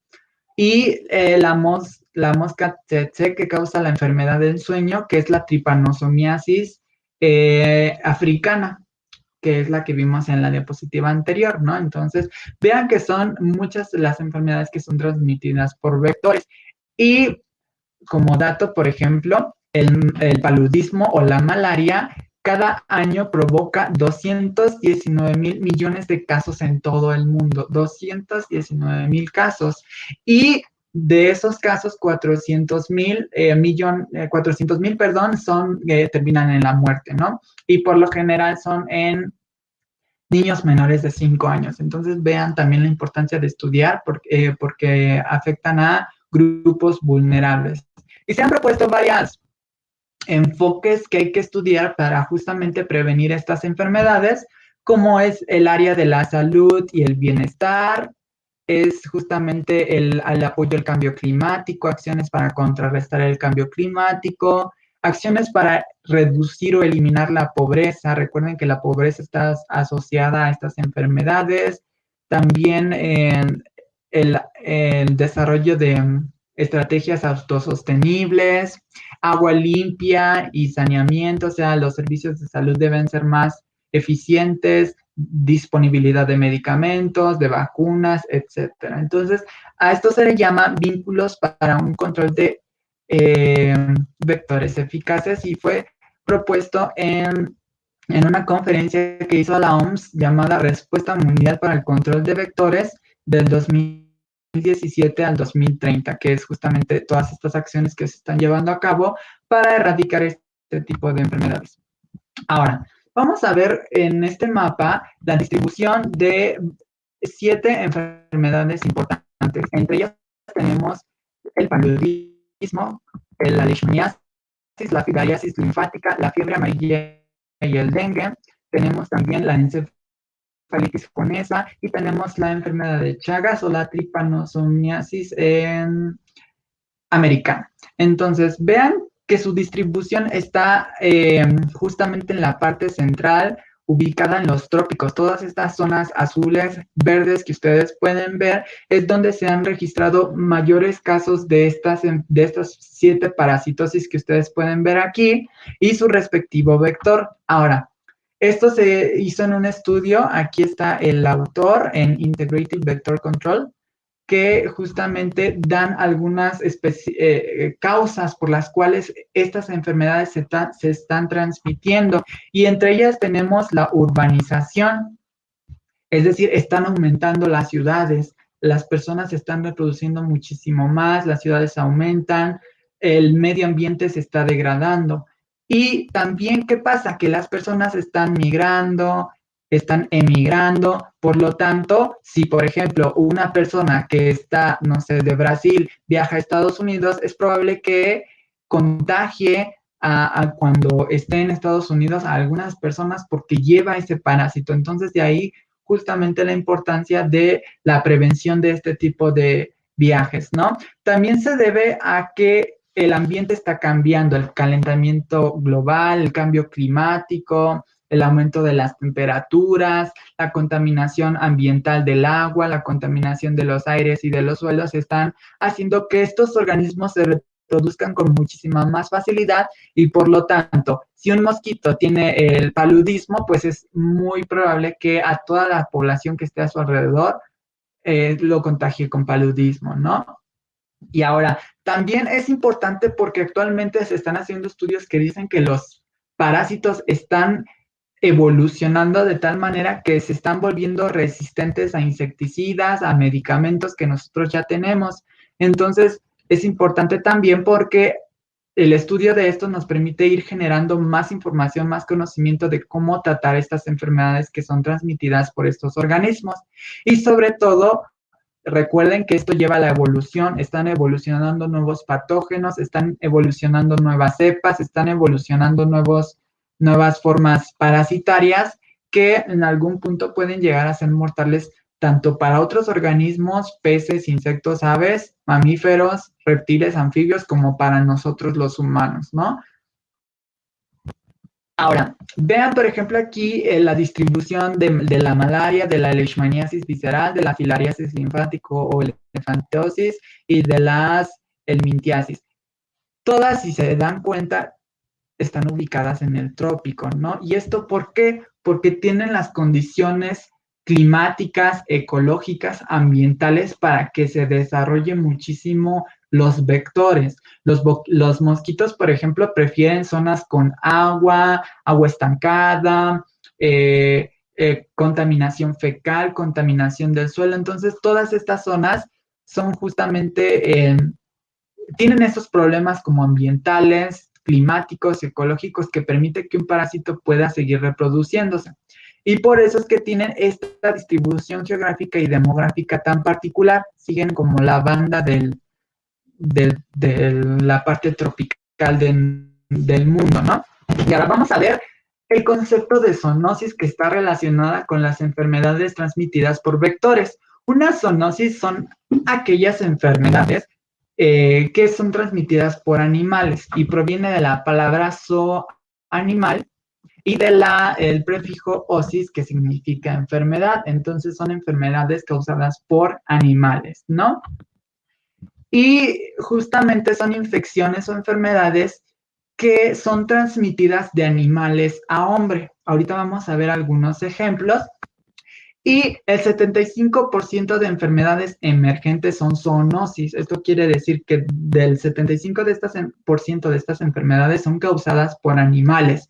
Y eh, la, mosca tsetse, que causa la enfermedad del sueño, que es la tripanosomiasis eh, africana que es la que vimos en la diapositiva anterior, ¿no? Entonces, vean que son muchas las enfermedades que son transmitidas por vectores. Y como dato, por ejemplo, el, paludismo o la malaria cada año provoca 219 mil millones de casos en todo el mundo, 219 mil casos. Y de esos casos, 400 mil eh, millón, 400 eh, mil, perdón, son, eh, terminan en la muerte, ¿no? Y por lo general son en niños menores de 5 años. Entonces vean también la importancia de estudiar porque, porque afectan a grupos vulnerables. Y se han propuesto varias enfoques que hay que estudiar para justamente prevenir estas enfermedades, como es el área de la salud y el bienestar, es justamente el, apoyo al cambio climático, acciones para contrarrestar el cambio climático, acciones para reducir o eliminar la pobreza. Recuerden que la pobreza está asociada a estas enfermedades. También el, el, desarrollo de estrategias autosostenibles, agua limpia y saneamiento, o sea, los servicios de salud deben ser más eficientes, disponibilidad de medicamentos, de vacunas, etcétera. Entonces, a esto se le llama vínculos para un control de eh, vectores eficaces y fue propuesto en, en una conferencia que hizo la OMS llamada Respuesta Mundial para el Control de Vectores del 2017 al 2030, que es justamente todas estas acciones que se están llevando a cabo para erradicar este tipo de enfermedades. Ahora, Vamos a ver en este mapa la distribución de siete enfermedades importantes. Entre ellas tenemos el paludismo, la leishmaniasis, la filariasis linfática, la fiebre amarilla y el dengue. Tenemos también la encefalitis conesa y tenemos la enfermedad de Chagas o la tripanosomiasis en americana. Entonces, vean que su distribución está eh, justamente en la parte central, ubicada en los trópicos. Todas estas zonas azules, verdes que ustedes pueden ver, es donde se han registrado mayores casos de estas, de estas siete parasitosis que ustedes pueden ver aquí y su respectivo vector. Ahora, esto se hizo en un estudio, aquí está el autor en Integrated Vector Control, que justamente dan algunas eh, causas por las cuales estas enfermedades se, se, están transmitiendo y entre ellas tenemos la urbanización, es decir, están aumentando las ciudades, las personas se están reproduciendo muchísimo más, las ciudades aumentan, el medio ambiente se está degradando. Y también, ¿qué pasa? Que las personas están migrando, están emigrando. Por lo tanto, si por ejemplo una persona que está, no sé, de Brasil viaja a Estados Unidos, es probable que contagie a, cuando esté en Estados Unidos a algunas personas porque lleva ese parásito. Entonces, de ahí justamente la importancia de la prevención de este tipo de viajes, ¿no? También se debe a que el ambiente está cambiando, el calentamiento global, el cambio climático, el aumento de las temperaturas, la contaminación ambiental del agua, la contaminación de los aires y de los suelos están haciendo que estos organismos se reproduzcan con muchísima más facilidad y por lo tanto, si un mosquito tiene el paludismo, pues es muy probable que a toda la población que esté a su alrededor eh, lo contagie con paludismo, ¿no? Y ahora, también es importante porque actualmente se están haciendo estudios que dicen que los parásitos están evolucionando de tal manera que se están volviendo resistentes a insecticidas, a medicamentos que nosotros ya tenemos. Entonces, es importante también porque el estudio de esto nos permite ir generando más información, más conocimiento de cómo tratar estas enfermedades que son transmitidas por estos organismos. Y sobre todo, recuerden que esto lleva a la evolución, están evolucionando nuevos patógenos, están evolucionando nuevas cepas, están evolucionando nuevos nuevas formas parasitarias que en algún punto pueden llegar a ser mortales tanto para otros organismos, peces, insectos, aves, mamíferos, reptiles, anfibios, como para nosotros los humanos, ¿no? Ahora, vean, por ejemplo, aquí eh, la distribución de, la malaria, de la leishmaniasis visceral, de la filariasis linfático o elefantosis y de las elmintiasis. Todas, si se dan cuenta, están ubicadas en el trópico, ¿no? ¿Y esto por qué? Porque tienen las condiciones climáticas, ecológicas, ambientales para que se desarrolle muchísimo los vectores. Los, mosquitos, por ejemplo, prefieren zonas con agua, agua estancada, eh, eh, contaminación fecal, contaminación del suelo. Entonces, todas estas zonas son justamente, eh, tienen esos problemas como ambientales, climáticos, ecológicos, que permite que un parásito pueda seguir reproduciéndose. Y por eso es que tienen esta distribución geográfica y demográfica tan particular, siguen como la banda del, de la parte tropical del mundo, ¿no? Y ahora vamos a ver el concepto de zoonosis que está relacionada con las enfermedades transmitidas por vectores. Una zoonosis son aquellas enfermedades eh, que son transmitidas por animales y proviene de la palabra zo animal y del el prefijo osis que significa enfermedad. Entonces son enfermedades causadas por animales, ¿no? Y justamente son infecciones o enfermedades que son transmitidas de animales a hombre. Ahorita vamos a ver algunos ejemplos. Y el 75% de enfermedades emergentes son zoonosis. Esto quiere decir que del 75% de estas, de estas enfermedades son causadas por animales,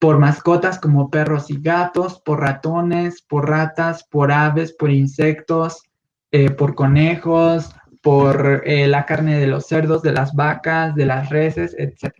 por mascotas como perros y gatos, por ratones, por ratas, por aves, por insectos, eh, por conejos, por eh, la carne de los cerdos, de las vacas, de las reses, etc.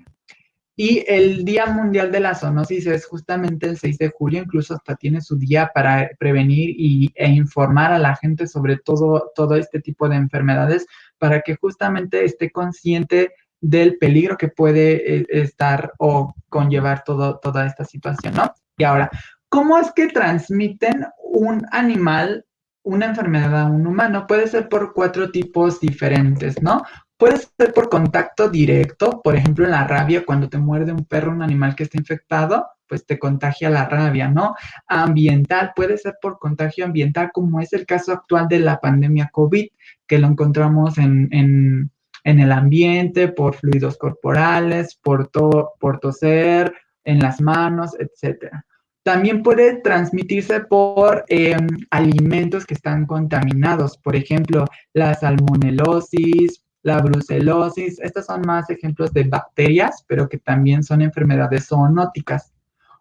Y el Día Mundial de la Zoonosis es justamente el 6 de julio, incluso hasta tiene su día para prevenir y, e informar a la gente sobre todo, todo este tipo de enfermedades, para que justamente esté consciente del peligro que puede eh, estar o conllevar todo, toda esta situación, ¿no? Y ahora, ¿cómo es que transmiten un animal una enfermedad a un humano? Puede ser por cuatro tipos diferentes, ¿no? Puede ser por contacto directo, por ejemplo, en la rabia, cuando te muerde un perro, un animal que está infectado, pues te contagia la rabia, ¿no? Ambiental, puede ser por contagio ambiental, como es el caso actual de la pandemia COVID, que lo encontramos en, en, el ambiente, por fluidos corporales, por, por toser, en las manos, etcétera. También puede transmitirse por em, alimentos que están contaminados, por ejemplo, la salmonelosis, la brucelosis. Estos son más ejemplos de bacterias, pero que también son enfermedades zoonóticas.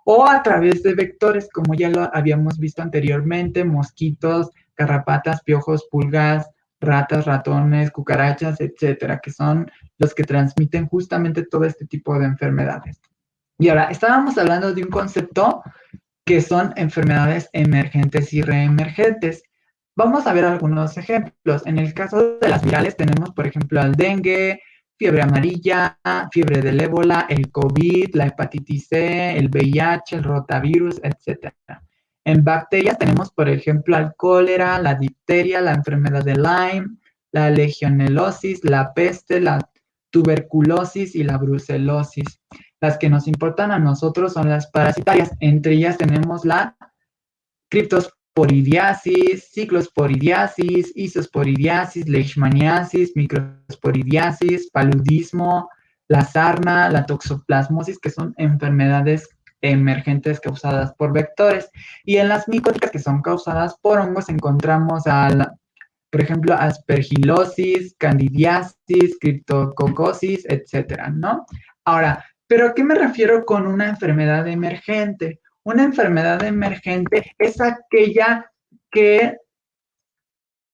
O a través de vectores, como ya lo habíamos visto anteriormente, mosquitos, garrapatas, piojos, pulgas, ratas, ratones, cucarachas, etcétera, que son los que transmiten justamente todo este tipo de enfermedades. Y ahora, estábamos hablando de un concepto que son enfermedades emergentes y reemergentes. Vamos a ver algunos ejemplos. En el caso de las virales tenemos, por ejemplo, el dengue, fiebre amarilla, fiebre del ébola, el COVID, la hepatitis C, el VIH, el rotavirus, etc. En bacterias tenemos, por ejemplo, el cólera, la difteria, la enfermedad de Lyme, la legionelosis, la peste, la tuberculosis y la brucelosis. Las que nos importan a nosotros son las parasitarias. Entre ellas tenemos la criptosporidiasis, ciclosporidiasis, isosporidiasis, leishmaniasis, microsporidiasis, paludismo, la sarna, la toxoplasmosis, que son enfermedades emergentes causadas por vectores. Y en las micóticas que son causadas por hongos encontramos a por ejemplo, aspergilosis, candidiasis, criptococosis, etcétera, ¿no? Ahora, ¿pero a qué me refiero con una enfermedad emergente? Una enfermedad emergente es aquella que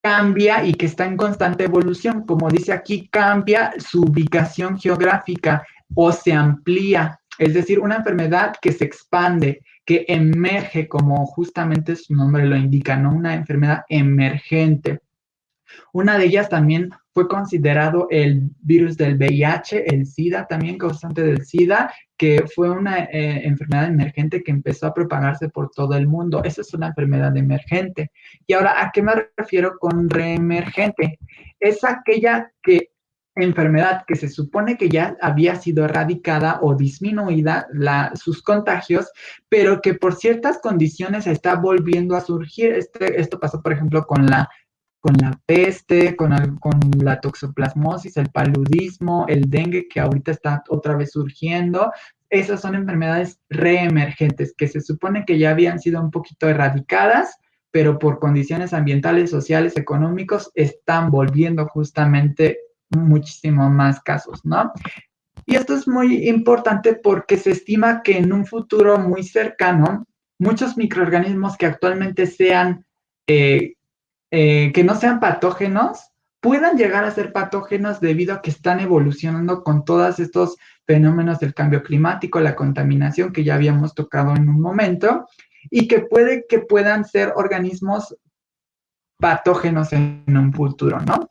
cambia y que está en constante evolución. Como dice aquí, cambia su ubicación geográfica o se amplía. Es decir, una enfermedad que se expande, que emerge, como justamente su nombre lo indica, ¿no? Una enfermedad emergente. Una de ellas también fue considerado el virus del VIH, el SIDA, también causante del SIDA, que fue una eh, enfermedad emergente que empezó a propagarse por todo el mundo. Esa es una enfermedad emergente. Y ahora, ¿a qué me refiero con reemergente? Es aquella que enfermedad que se supone que ya había sido erradicada o disminuida sus contagios, pero que por ciertas condiciones está volviendo a surgir. Este, esto pasó, por ejemplo, con la con la peste, con, con la toxoplasmosis, el paludismo, el dengue que ahorita está otra vez surgiendo. Esas son enfermedades reemergentes que se supone que ya habían sido un poquito erradicadas, pero por condiciones ambientales, sociales, económicos, están volviendo justamente muchísimo más casos, ¿no? Y esto es muy importante porque se estima que en un futuro muy cercano, muchos microorganismos que actualmente sean eh, eh, que no sean patógenos puedan llegar a ser patógenos debido a que están evolucionando con todos estos fenómenos del cambio climático, la contaminación que ya habíamos tocado en un momento, y que puede que puedan ser organismos patógenos en un futuro, ¿no?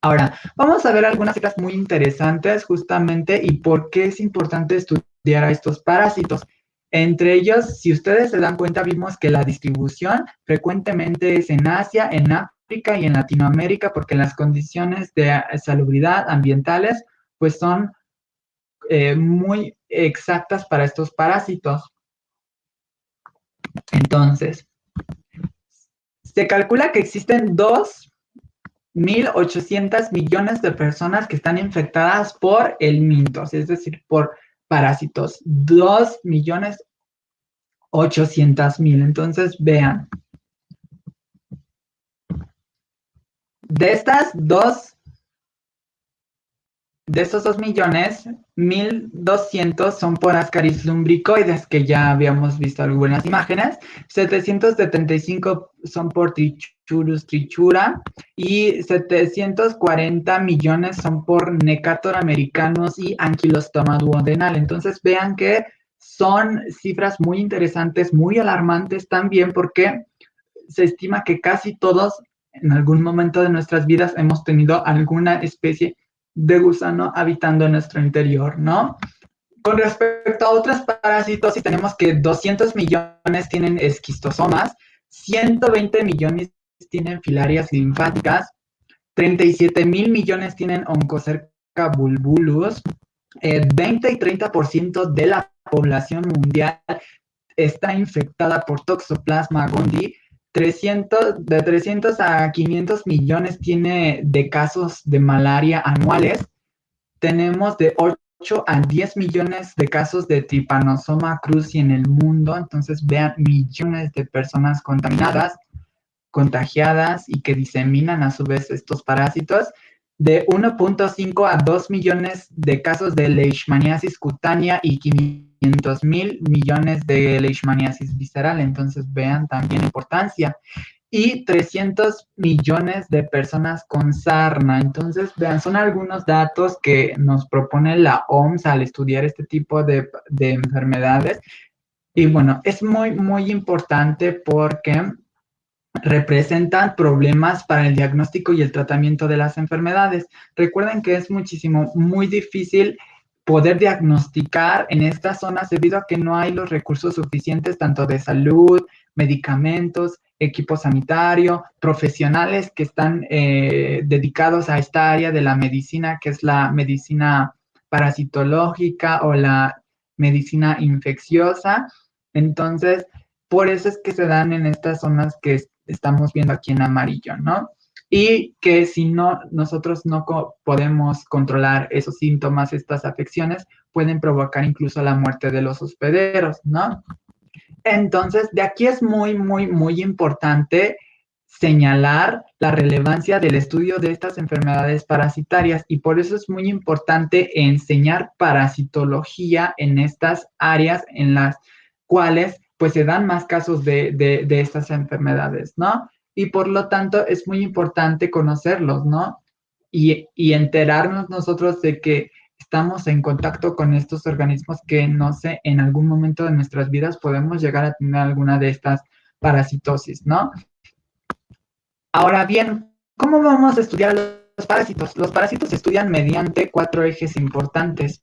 Ahora, vamos a ver algunas cosas muy interesantes justamente y por qué es importante estudiar a estos parásitos. Entre ellos, si ustedes se dan cuenta, vimos que la distribución frecuentemente es en Asia, en África y en Latinoamérica, porque las condiciones de salubridad ambientales pues son eh, muy exactas para estos parásitos. Entonces, se calcula que existen 2.800 millones de personas que están infectadas por el mintos, es decir, por parásitos, 2 millones 800 mil. Entonces, vean. De estas dos, de estos 2 millones, 1200 son por Ascaris lumbricoides, que ya habíamos visto algunas imágenes. 775 son por Trichurus trichura y 740 millones son por Necator americanos y Ankylostoma duodenal. Entonces vean que son cifras muy interesantes, muy alarmantes también porque se estima que casi todos en algún momento de nuestras vidas hemos tenido alguna especie de gusano habitando en nuestro interior, ¿no? Con respecto a otros parásitos, tenemos que 200 millones tienen esquistosomas, 120 millones tienen filarias linfáticas, 37 mil millones tienen oncocerca bulbulus, 20 eh, y 30% de la población mundial está infectada por Toxoplasma gondii. 300, de 300 a 500 millones tiene de casos de malaria anuales. Tenemos de 8 a 10 millones de casos de Trypanosoma cruzi en el mundo. Entonces vean millones de personas contaminadas, contagiadas y que diseminan a su vez estos parásitos de 1.5 a 2 millones de casos de leishmaniasis cutánea y 500 mil millones de leishmaniasis visceral. Entonces vean también importancia. Y 300 millones de personas con sarna. Entonces, vean, son algunos datos que nos propone la OMS al estudiar este tipo de, de enfermedades. Y bueno, es muy, muy importante porque representan problemas para el diagnóstico y el tratamiento de las enfermedades. Recuerden que es muchísimo, muy difícil poder diagnosticar en estas zonas debido a que no hay los recursos suficientes tanto de salud, medicamentos equipo sanitario, profesionales que están eh, dedicados a esta área de la medicina, que es la medicina parasitológica o la medicina infecciosa. Entonces, por eso es que se dan en estas zonas que estamos viendo aquí en amarillo, ¿no? Y que si no, nosotros no podemos controlar esos síntomas, estas afecciones, pueden provocar incluso la muerte de los hospederos, ¿no? Entonces, de aquí es muy, muy, muy importante señalar la relevancia del estudio de estas enfermedades parasitarias y por eso es muy importante enseñar parasitología en estas áreas en las cuales pues se dan más casos de, de, estas enfermedades, ¿no? Y por lo tanto es muy importante conocerlos, ¿no? Y, y enterarnos nosotros de que estamos en contacto con estos organismos que no sé, en algún momento de nuestras vidas podemos llegar a tener alguna de estas parasitosis, ¿no? Ahora bien, ¿cómo vamos a estudiar los parásitos? Los parásitos se estudian mediante cuatro ejes importantes,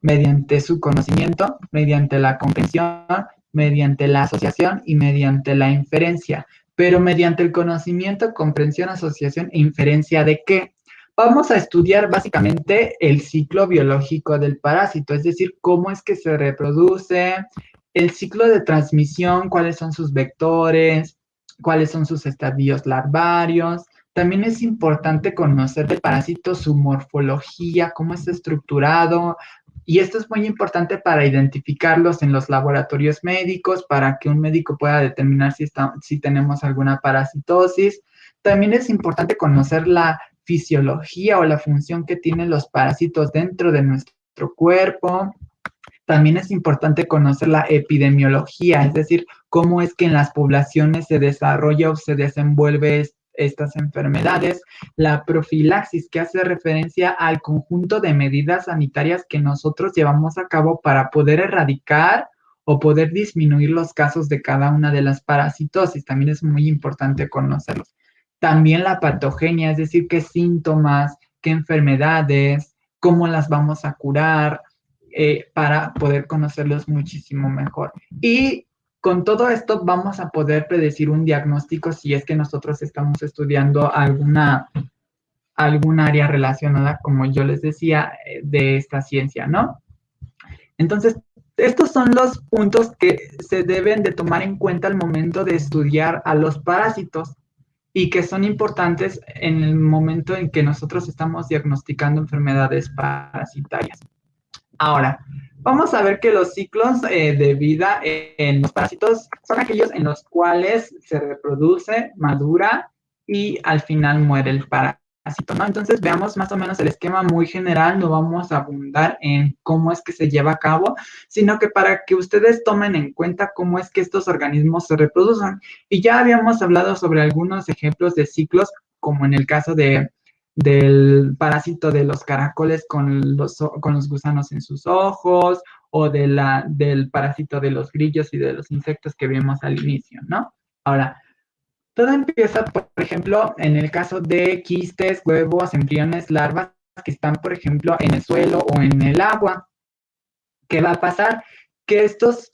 mediante su conocimiento, mediante la comprensión, mediante la asociación y mediante la inferencia. Pero mediante el conocimiento, comprensión, asociación e inferencia de qué? Vamos a estudiar básicamente el ciclo biológico del parásito, es decir, cómo es que se reproduce, el ciclo de transmisión, cuáles son sus vectores, cuáles son sus estadios larvarios. También es importante conocer del parásito su morfología, cómo está estructurado, y esto es muy importante para identificarlos en los laboratorios médicos, para que un médico pueda determinar si, si tenemos alguna parasitosis. También es importante conocer la fisiología o la función que tienen los parásitos dentro de nuestro cuerpo. También es importante conocer la epidemiología, es decir, cómo es que en las poblaciones se desarrolla o se desenvuelve estas enfermedades, la profilaxis, que hace referencia al conjunto de medidas sanitarias que nosotros llevamos a cabo para poder erradicar o poder disminuir los casos de cada una de las parasitosis. También es muy importante conocerlos. También la patogenia, es decir, qué síntomas, qué enfermedades, cómo las vamos a curar eh, para poder conocerlos muchísimo mejor. Y con todo esto vamos a poder predecir un diagnóstico si es que nosotros estamos estudiando alguna, algún área relacionada, como yo les decía, eh, de esta ciencia, ¿no? Entonces, estos son los puntos que se deben de tomar en cuenta al momento de estudiar a los parásitos y que son importantes en el momento en que nosotros estamos diagnosticando enfermedades parasitarias. Ahora, vamos a ver que los ciclos eh, de vida en los parásitos son aquellos en los cuales se reproduce, madura y al final muere el parásito. Entonces veamos más o menos el esquema muy general, no vamos a abundar en cómo es que se lleva a cabo, sino que para que ustedes tomen en cuenta cómo es que estos organismos se reproducen. Y ya habíamos hablado sobre algunos ejemplos de ciclos, como en el caso de, del parásito de los caracoles con los, con los gusanos en sus ojos, o de la, del parásito de los grillos y de los insectos que vimos al inicio, ¿no? Ahora, todo empieza, por ejemplo, en el caso de quistes, huevos, embriones, larvas que están, por ejemplo, en el suelo o en el agua. ¿Qué va a pasar? Que estos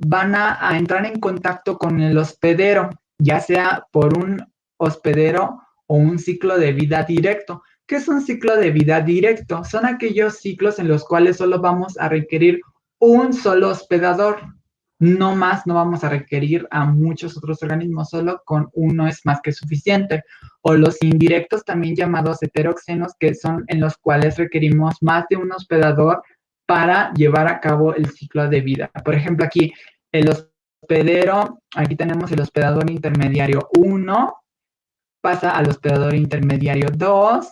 van a, entrar en contacto con el hospedero, ya sea por un hospedero o un ciclo de vida directo. ¿Qué es un ciclo de vida directo? Son aquellos ciclos en los cuales solo vamos a requerir un solo hospedador no más, no vamos a requerir a muchos otros organismos, solo con uno es más que suficiente. O los indirectos, también llamados heteroxenos, que son en los cuales requerimos más de un hospedador para llevar a cabo el ciclo de vida. Por ejemplo, aquí el hospedero, aquí tenemos el hospedador intermediario 1, pasa al hospedador intermediario 2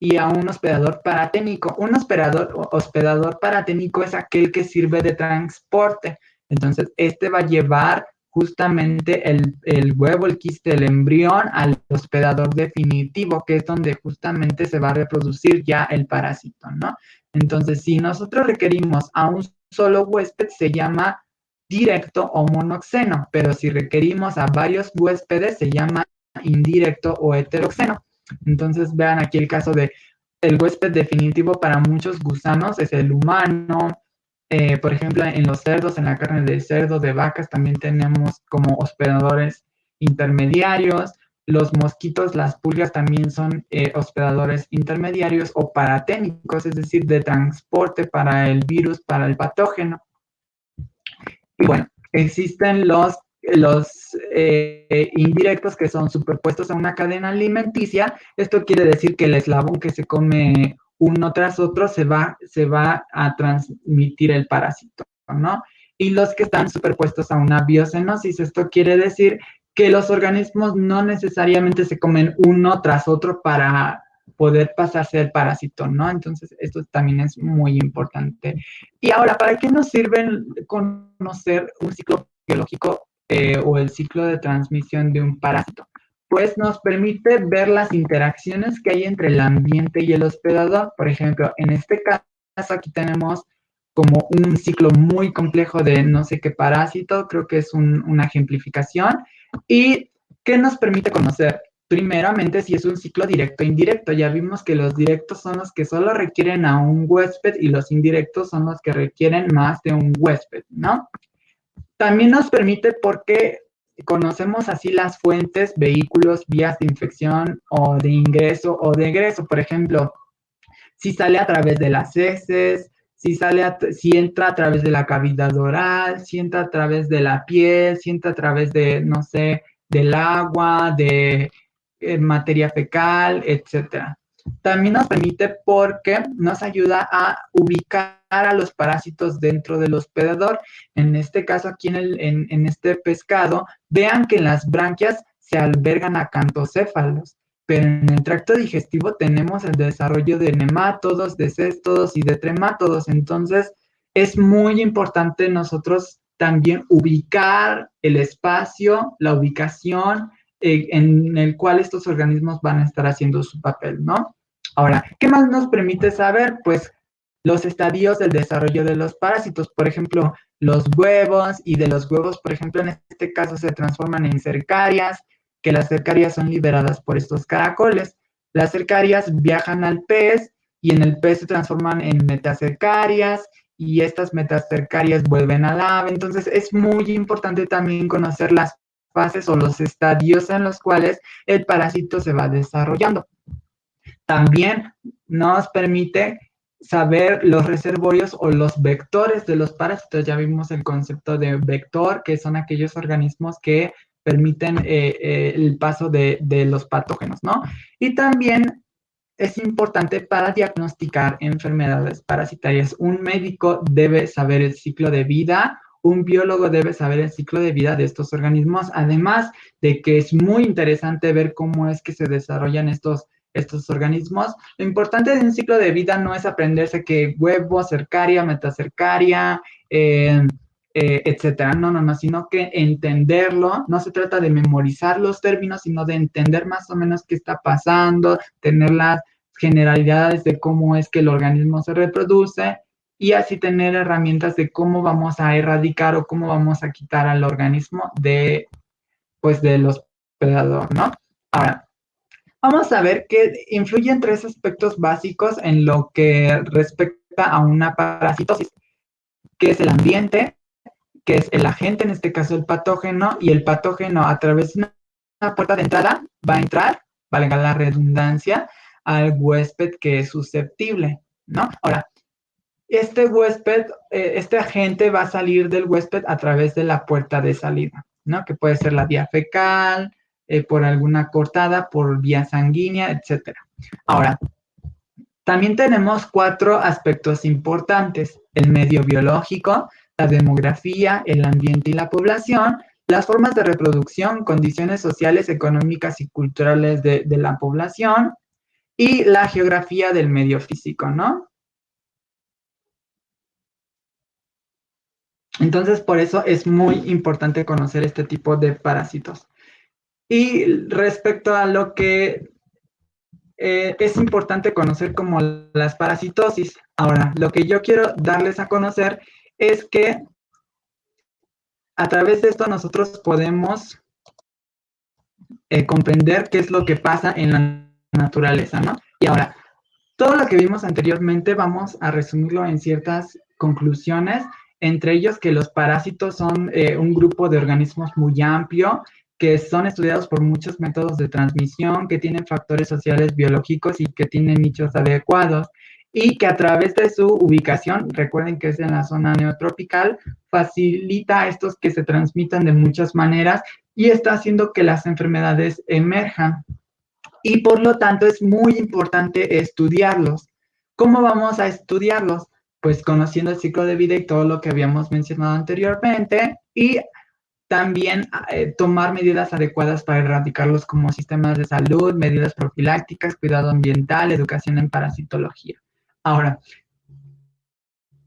y a un hospedador paraténico. Un hospedador, hospedador paraténico es aquel que sirve de transporte. Entonces, este va a llevar justamente el, huevo, el quiste, el embrión al hospedador definitivo, que es donde justamente se va a reproducir ya el parásito, ¿no? Entonces, si nosotros requerimos a un solo huésped, se llama directo o monoxeno, pero si requerimos a varios huéspedes, se llama indirecto o heteroxeno. Entonces, vean aquí el caso de el huésped definitivo para muchos gusanos es el humano, eh, por ejemplo, en los cerdos, en la carne de cerdo, de vacas, también tenemos como hospedadores intermediarios, los mosquitos, las pulgas también son eh, hospedadores intermediarios o paraténicos, es decir, de transporte para el virus, para el patógeno. Y bueno, existen los, los eh, indirectos que son superpuestos a una cadena alimenticia. Esto quiere decir que el eslabón que se come uno tras otro se va, se va a transmitir el parásito, ¿no? Y los que están superpuestos a una biocenosis, esto quiere decir que los organismos no necesariamente se comen uno tras otro para poder pasarse el parásito, ¿no? Entonces, esto también es muy importante. Y ahora, ¿para qué nos sirve conocer un ciclo biológico eh, o el ciclo de transmisión de un parásito? Pues nos permite ver las interacciones que hay entre el ambiente y el hospedador. Por ejemplo, en este caso aquí tenemos como un ciclo muy complejo de no sé qué parásito, creo que es una ejemplificación, ¿Y qué nos permite conocer? Primeramente, si es un ciclo directo e indirecto. Ya vimos que los directos son los que solo requieren a un huésped y los indirectos son los que requieren más de un huésped, ¿no? También nos permite porque conocemos así las fuentes, vehículos, vías de infección o de ingreso o de egreso. Por ejemplo, si sale a través de las heces, si sale, si entra a través de la cavidad oral, si entra a través de la piel, si entra a través de, no sé, del agua, de eh, materia fecal, etcétera. También nos permite porque nos ayuda a ubicar a los parásitos dentro del hospedador. En este caso, aquí en, el, en este pescado, vean que en las branquias se albergan acantocéfalos pero en el tracto digestivo tenemos el desarrollo de nemátodos, de céstodos y de tremátodos. Entonces, es muy importante nosotros también ubicar el espacio, la ubicación eh, en el cual estos organismos van a estar haciendo su papel, ¿no? Ahora, ¿qué más nos permite saber? Pues los estadios del desarrollo de los parásitos, por ejemplo, los huevos y de los huevos, por ejemplo, en este caso se transforman en cercarias, que las cercarias son liberadas por estos caracoles. Las cercarias viajan al pez y en el pez se transforman en metacercarias y estas metacercarias vuelven al ave. Entonces es muy importante también conocer las fases o los estadios en los cuales el parásito se va desarrollando. También nos permite saber los reservorios o los vectores de los parásitos. Ya vimos el concepto de vector, que son aquellos organismos que permiten eh, eh, el paso de, los patógenos, ¿no? Y también es importante para diagnosticar enfermedades parasitarias. Un médico debe saber el ciclo de vida, un biólogo debe saber el ciclo de vida de estos organismos, además de que es muy interesante ver cómo es que se desarrollan estos, estos organismos. Lo importante de un ciclo de vida no es aprenderse que huevo, cercaria, metacercaria, eh, eh, etcétera. No, no, no, sino que entenderlo, no se trata de memorizar los términos, sino de entender más o menos qué está pasando, tener las generalidades de cómo es que el organismo se reproduce y así tener herramientas de cómo vamos a erradicar o cómo vamos a quitar al organismo de, pues, del hospedador, ¿no? Ahora, vamos a ver que influyen tres aspectos básicos en lo que respecta a una parasitosis, que es el ambiente, que es el agente, en este caso el patógeno, y el patógeno a través de una puerta de entrada va a entrar, valga la redundancia, al huésped que es susceptible, ¿no? Ahora, este huésped, eh, este agente va a salir del huésped a través de la puerta de salida, ¿no? Que puede ser la vía fecal, eh, por alguna cortada, por vía sanguínea, etc. Ahora, también tenemos cuatro aspectos importantes. El medio biológico, la demografía, el ambiente y la población, las formas de reproducción, condiciones sociales, económicas y culturales de, la población y la geografía del medio físico, ¿no? Entonces, por eso es muy importante conocer este tipo de parásitos. Y respecto a lo que eh, es importante conocer como las parasitosis. Ahora, lo que yo quiero darles a conocer es que a través de esto nosotros podemos eh, comprender qué es lo que pasa en la naturaleza, ¿no? Y ahora, todo lo que vimos anteriormente vamos a resumirlo en ciertas conclusiones, entre ellos que los parásitos son eh, un grupo de organismos muy amplio que son estudiados por muchos métodos de transmisión, que tienen factores sociales biológicos y que tienen nichos adecuados y que a través de su ubicación, recuerden que es en la zona neotropical, facilita a estos que se transmitan de muchas maneras y está haciendo que las enfermedades emerjan. Y por lo tanto es muy importante estudiarlos. ¿Cómo vamos a estudiarlos? Pues conociendo el ciclo de vida y todo lo que habíamos mencionado anteriormente y también eh, tomar medidas adecuadas para erradicarlos como sistemas de salud, medidas profilácticas, cuidado ambiental, educación en parasitología. Ahora,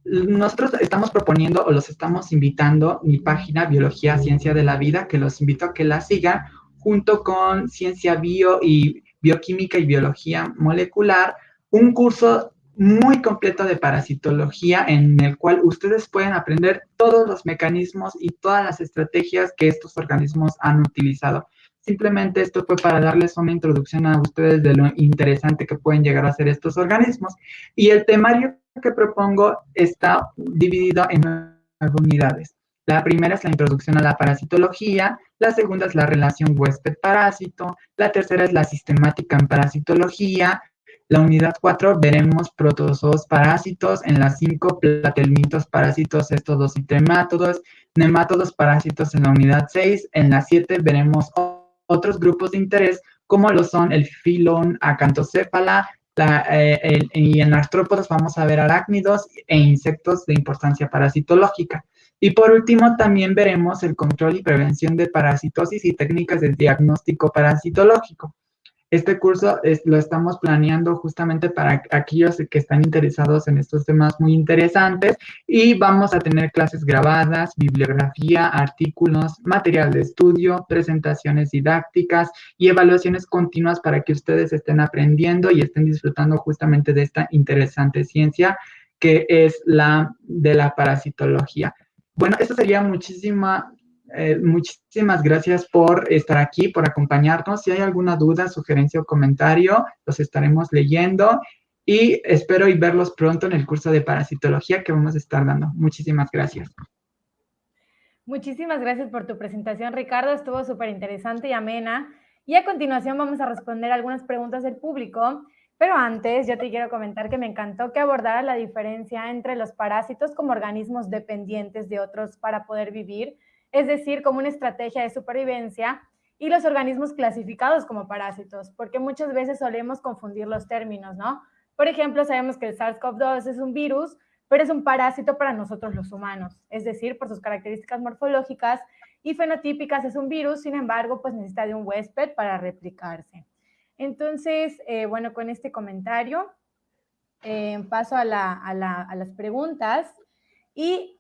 nosotros estamos proponiendo o los estamos invitando mi página Biología Ciencia de la Vida, que los invito a que la sigan junto con Ciencia Bio y Bioquímica y Biología Molecular, un curso muy completo de parasitología en el cual ustedes pueden aprender todos los mecanismos y todas las estrategias que estos organismos han utilizado. Simplemente esto fue para darles una introducción a ustedes de lo interesante que pueden llegar a ser estos organismos. Y el temario que propongo está dividido en nueve unidades. La primera es la introducción a la parasitología, la segunda es la relación huésped-parásito, la tercera es la sistemática en parasitología, la unidad 4 veremos protozoos parásitos, en la 5 platelmitos parásitos, estos y tremátodos, nemátodos parásitos en la unidad 6, en la 7 veremos otros grupos de interés como lo son el filón acantocéfala, eh, y en artrópodos vamos a ver arácnidos e insectos de importancia parasitológica. Y por último, también veremos el control y prevención de parasitosis y técnicas de diagnóstico parasitológico. Este curso lo estamos planeando justamente para aquellos que están interesados en estos temas muy interesantes y vamos a tener clases grabadas, bibliografía, artículos, material de estudio, presentaciones didácticas y evaluaciones continuas para que ustedes estén aprendiendo y estén disfrutando justamente de esta interesante ciencia que es la de la parasitología. Bueno, eso sería muchísima eh, muchísimas gracias por estar aquí, por acompañarnos. Si hay alguna duda, sugerencia o comentario, los estaremos leyendo y espero y verlos pronto en el curso de parasitología que vamos a estar dando. Muchísimas gracias. Muchísimas gracias por tu presentación, Ricardo. Estuvo súper interesante y amena. Y a continuación vamos a responder algunas preguntas del público. Pero antes, yo te quiero comentar que me encantó que abordara la diferencia entre los parásitos como organismos dependientes de otros para poder vivir es decir, como una estrategia de supervivencia, y los organismos clasificados como parásitos, porque muchas veces solemos confundir los términos, ¿no? Por ejemplo, sabemos que el SARS-CoV-2 es un virus, pero es un parásito para nosotros los humanos, es decir, por sus características morfológicas y fenotípicas es un virus, sin embargo, pues necesita de un huésped para replicarse. Entonces, eh, bueno, con este comentario eh, paso a, las preguntas y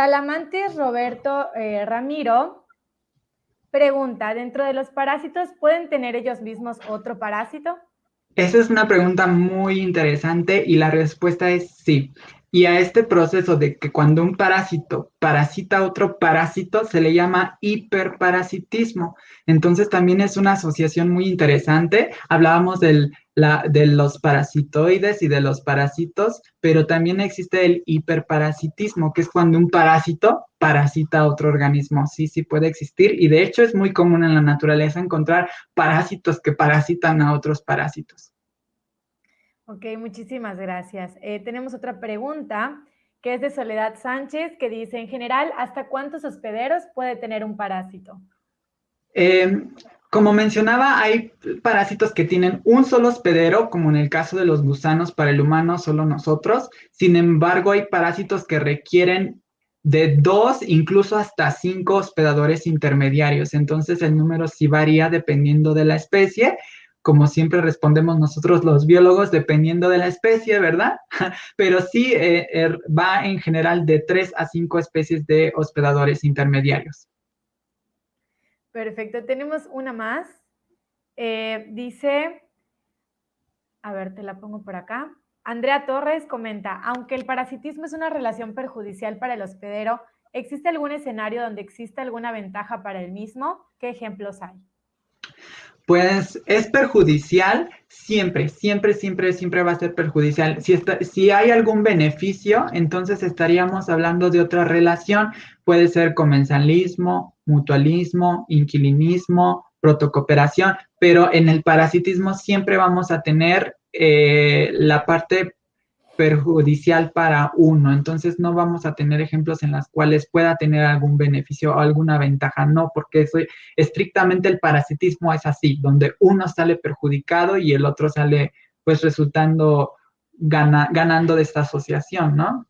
Talamantes Roberto eh, Ramiro pregunta, ¿dentro de los parásitos pueden tener ellos mismos otro parásito? Esa es una pregunta muy interesante y la respuesta es sí. Y a este proceso de que cuando un parásito parasita a otro parásito se le llama hiperparasitismo. Entonces también es una asociación muy interesante. Hablábamos del, de los parasitoides y de los parásitos, pero también existe el hiperparasitismo, que es cuando un parásito parasita a otro organismo. Sí, sí puede existir y de hecho es muy común en la naturaleza encontrar parásitos que parasitan a otros parásitos. Ok, muchísimas gracias. Eh, tenemos otra pregunta que es de Soledad Sánchez, que dice, en general, ¿hasta cuántos hospederos puede tener un parásito? Eh, como mencionaba, hay parásitos que tienen un solo hospedero, como en el caso de los gusanos para el humano, solo nosotros. Sin embargo, hay parásitos que requieren de dos, incluso hasta cinco hospedadores intermediarios. Entonces, el número sí varía dependiendo de la especie como siempre respondemos nosotros los biólogos, dependiendo de la especie, ¿verdad? Pero sí eh, er, va en general de tres a cinco especies de hospedadores intermediarios. Perfecto, tenemos una más. Eh, dice, a ver, te la pongo por acá. Andrea Torres comenta, aunque el parasitismo es una relación perjudicial para el hospedero, ¿existe algún escenario donde exista alguna ventaja para el mismo? ¿Qué ejemplos hay? Pues es perjudicial siempre, siempre, siempre, siempre va a ser perjudicial. Si, si hay algún beneficio, entonces estaríamos hablando de otra relación. Puede ser comensalismo, mutualismo, inquilinismo, protocooperación, pero en el parasitismo siempre vamos a tener eh, la parte perjudicial para uno. Entonces no vamos a tener ejemplos en las cuales pueda tener algún beneficio o alguna ventaja. No, porque eso, estrictamente el parasitismo es así, donde uno sale perjudicado y el otro sale pues resultando ganando de esta asociación, ¿no?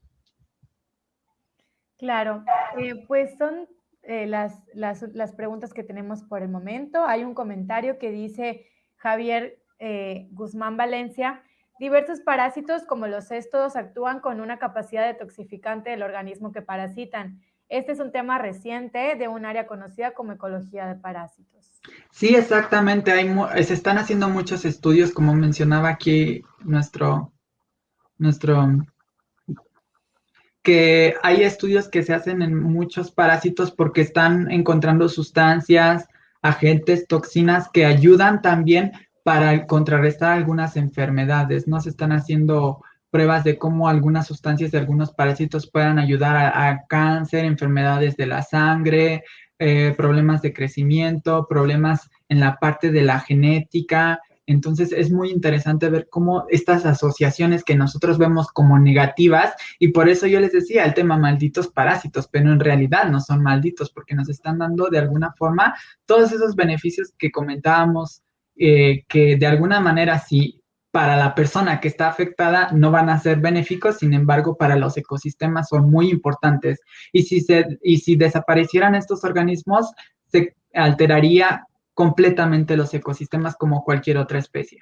Claro, eh, pues son eh, las, las, las, preguntas que tenemos por el momento. Hay un comentario que dice Javier eh, Guzmán Valencia, Diversos parásitos como los cestos actúan con una capacidad detoxificante del organismo que parasitan. Este es un tema reciente de un área conocida como ecología de parásitos. Sí, exactamente. Hay, se están haciendo muchos estudios, como mencionaba aquí nuestro, nuestro, que hay estudios que se hacen en muchos parásitos porque están encontrando sustancias, agentes, toxinas que ayudan también para contrarrestar algunas enfermedades. No se están haciendo pruebas de cómo algunas sustancias de algunos parásitos puedan ayudar a, cáncer, enfermedades de la sangre, eh, problemas de crecimiento, problemas en la parte de la genética. Entonces es muy interesante ver cómo estas asociaciones que nosotros vemos como negativas, y por eso yo les decía el tema malditos parásitos, pero en realidad no son malditos porque nos están dando de alguna forma todos esos beneficios que comentábamos eh, que de alguna manera sí, para la persona que está afectada no van a ser benéficos, sin embargo, para los ecosistemas son muy importantes. Y si, se, y si desaparecieran estos organismos, se alteraría completamente los ecosistemas como cualquier otra especie.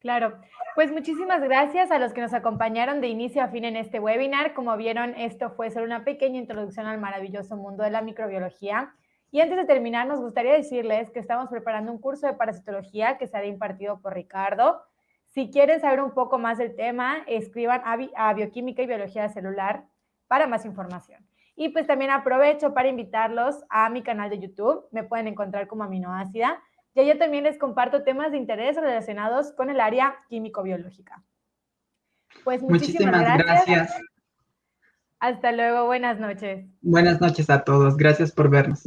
Claro, pues muchísimas gracias a los que nos acompañaron de inicio a fin en este webinar. Como vieron, esto fue solo una pequeña introducción al maravilloso mundo de la microbiología. Y antes de terminar, nos gustaría decirles que estamos preparando un curso de parasitología que será impartido por Ricardo. Si quieren saber un poco más del tema, escriban a, Bioquímica y Biología Celular para más información. Y pues también aprovecho para invitarlos a mi canal de YouTube. Me pueden encontrar como aminoácida. Y yo también les comparto temas de interés relacionados con el área químico-biológica. Pues muchísimas, gracias. Hasta luego, buenas noches. Buenas noches a todos, gracias por vernos.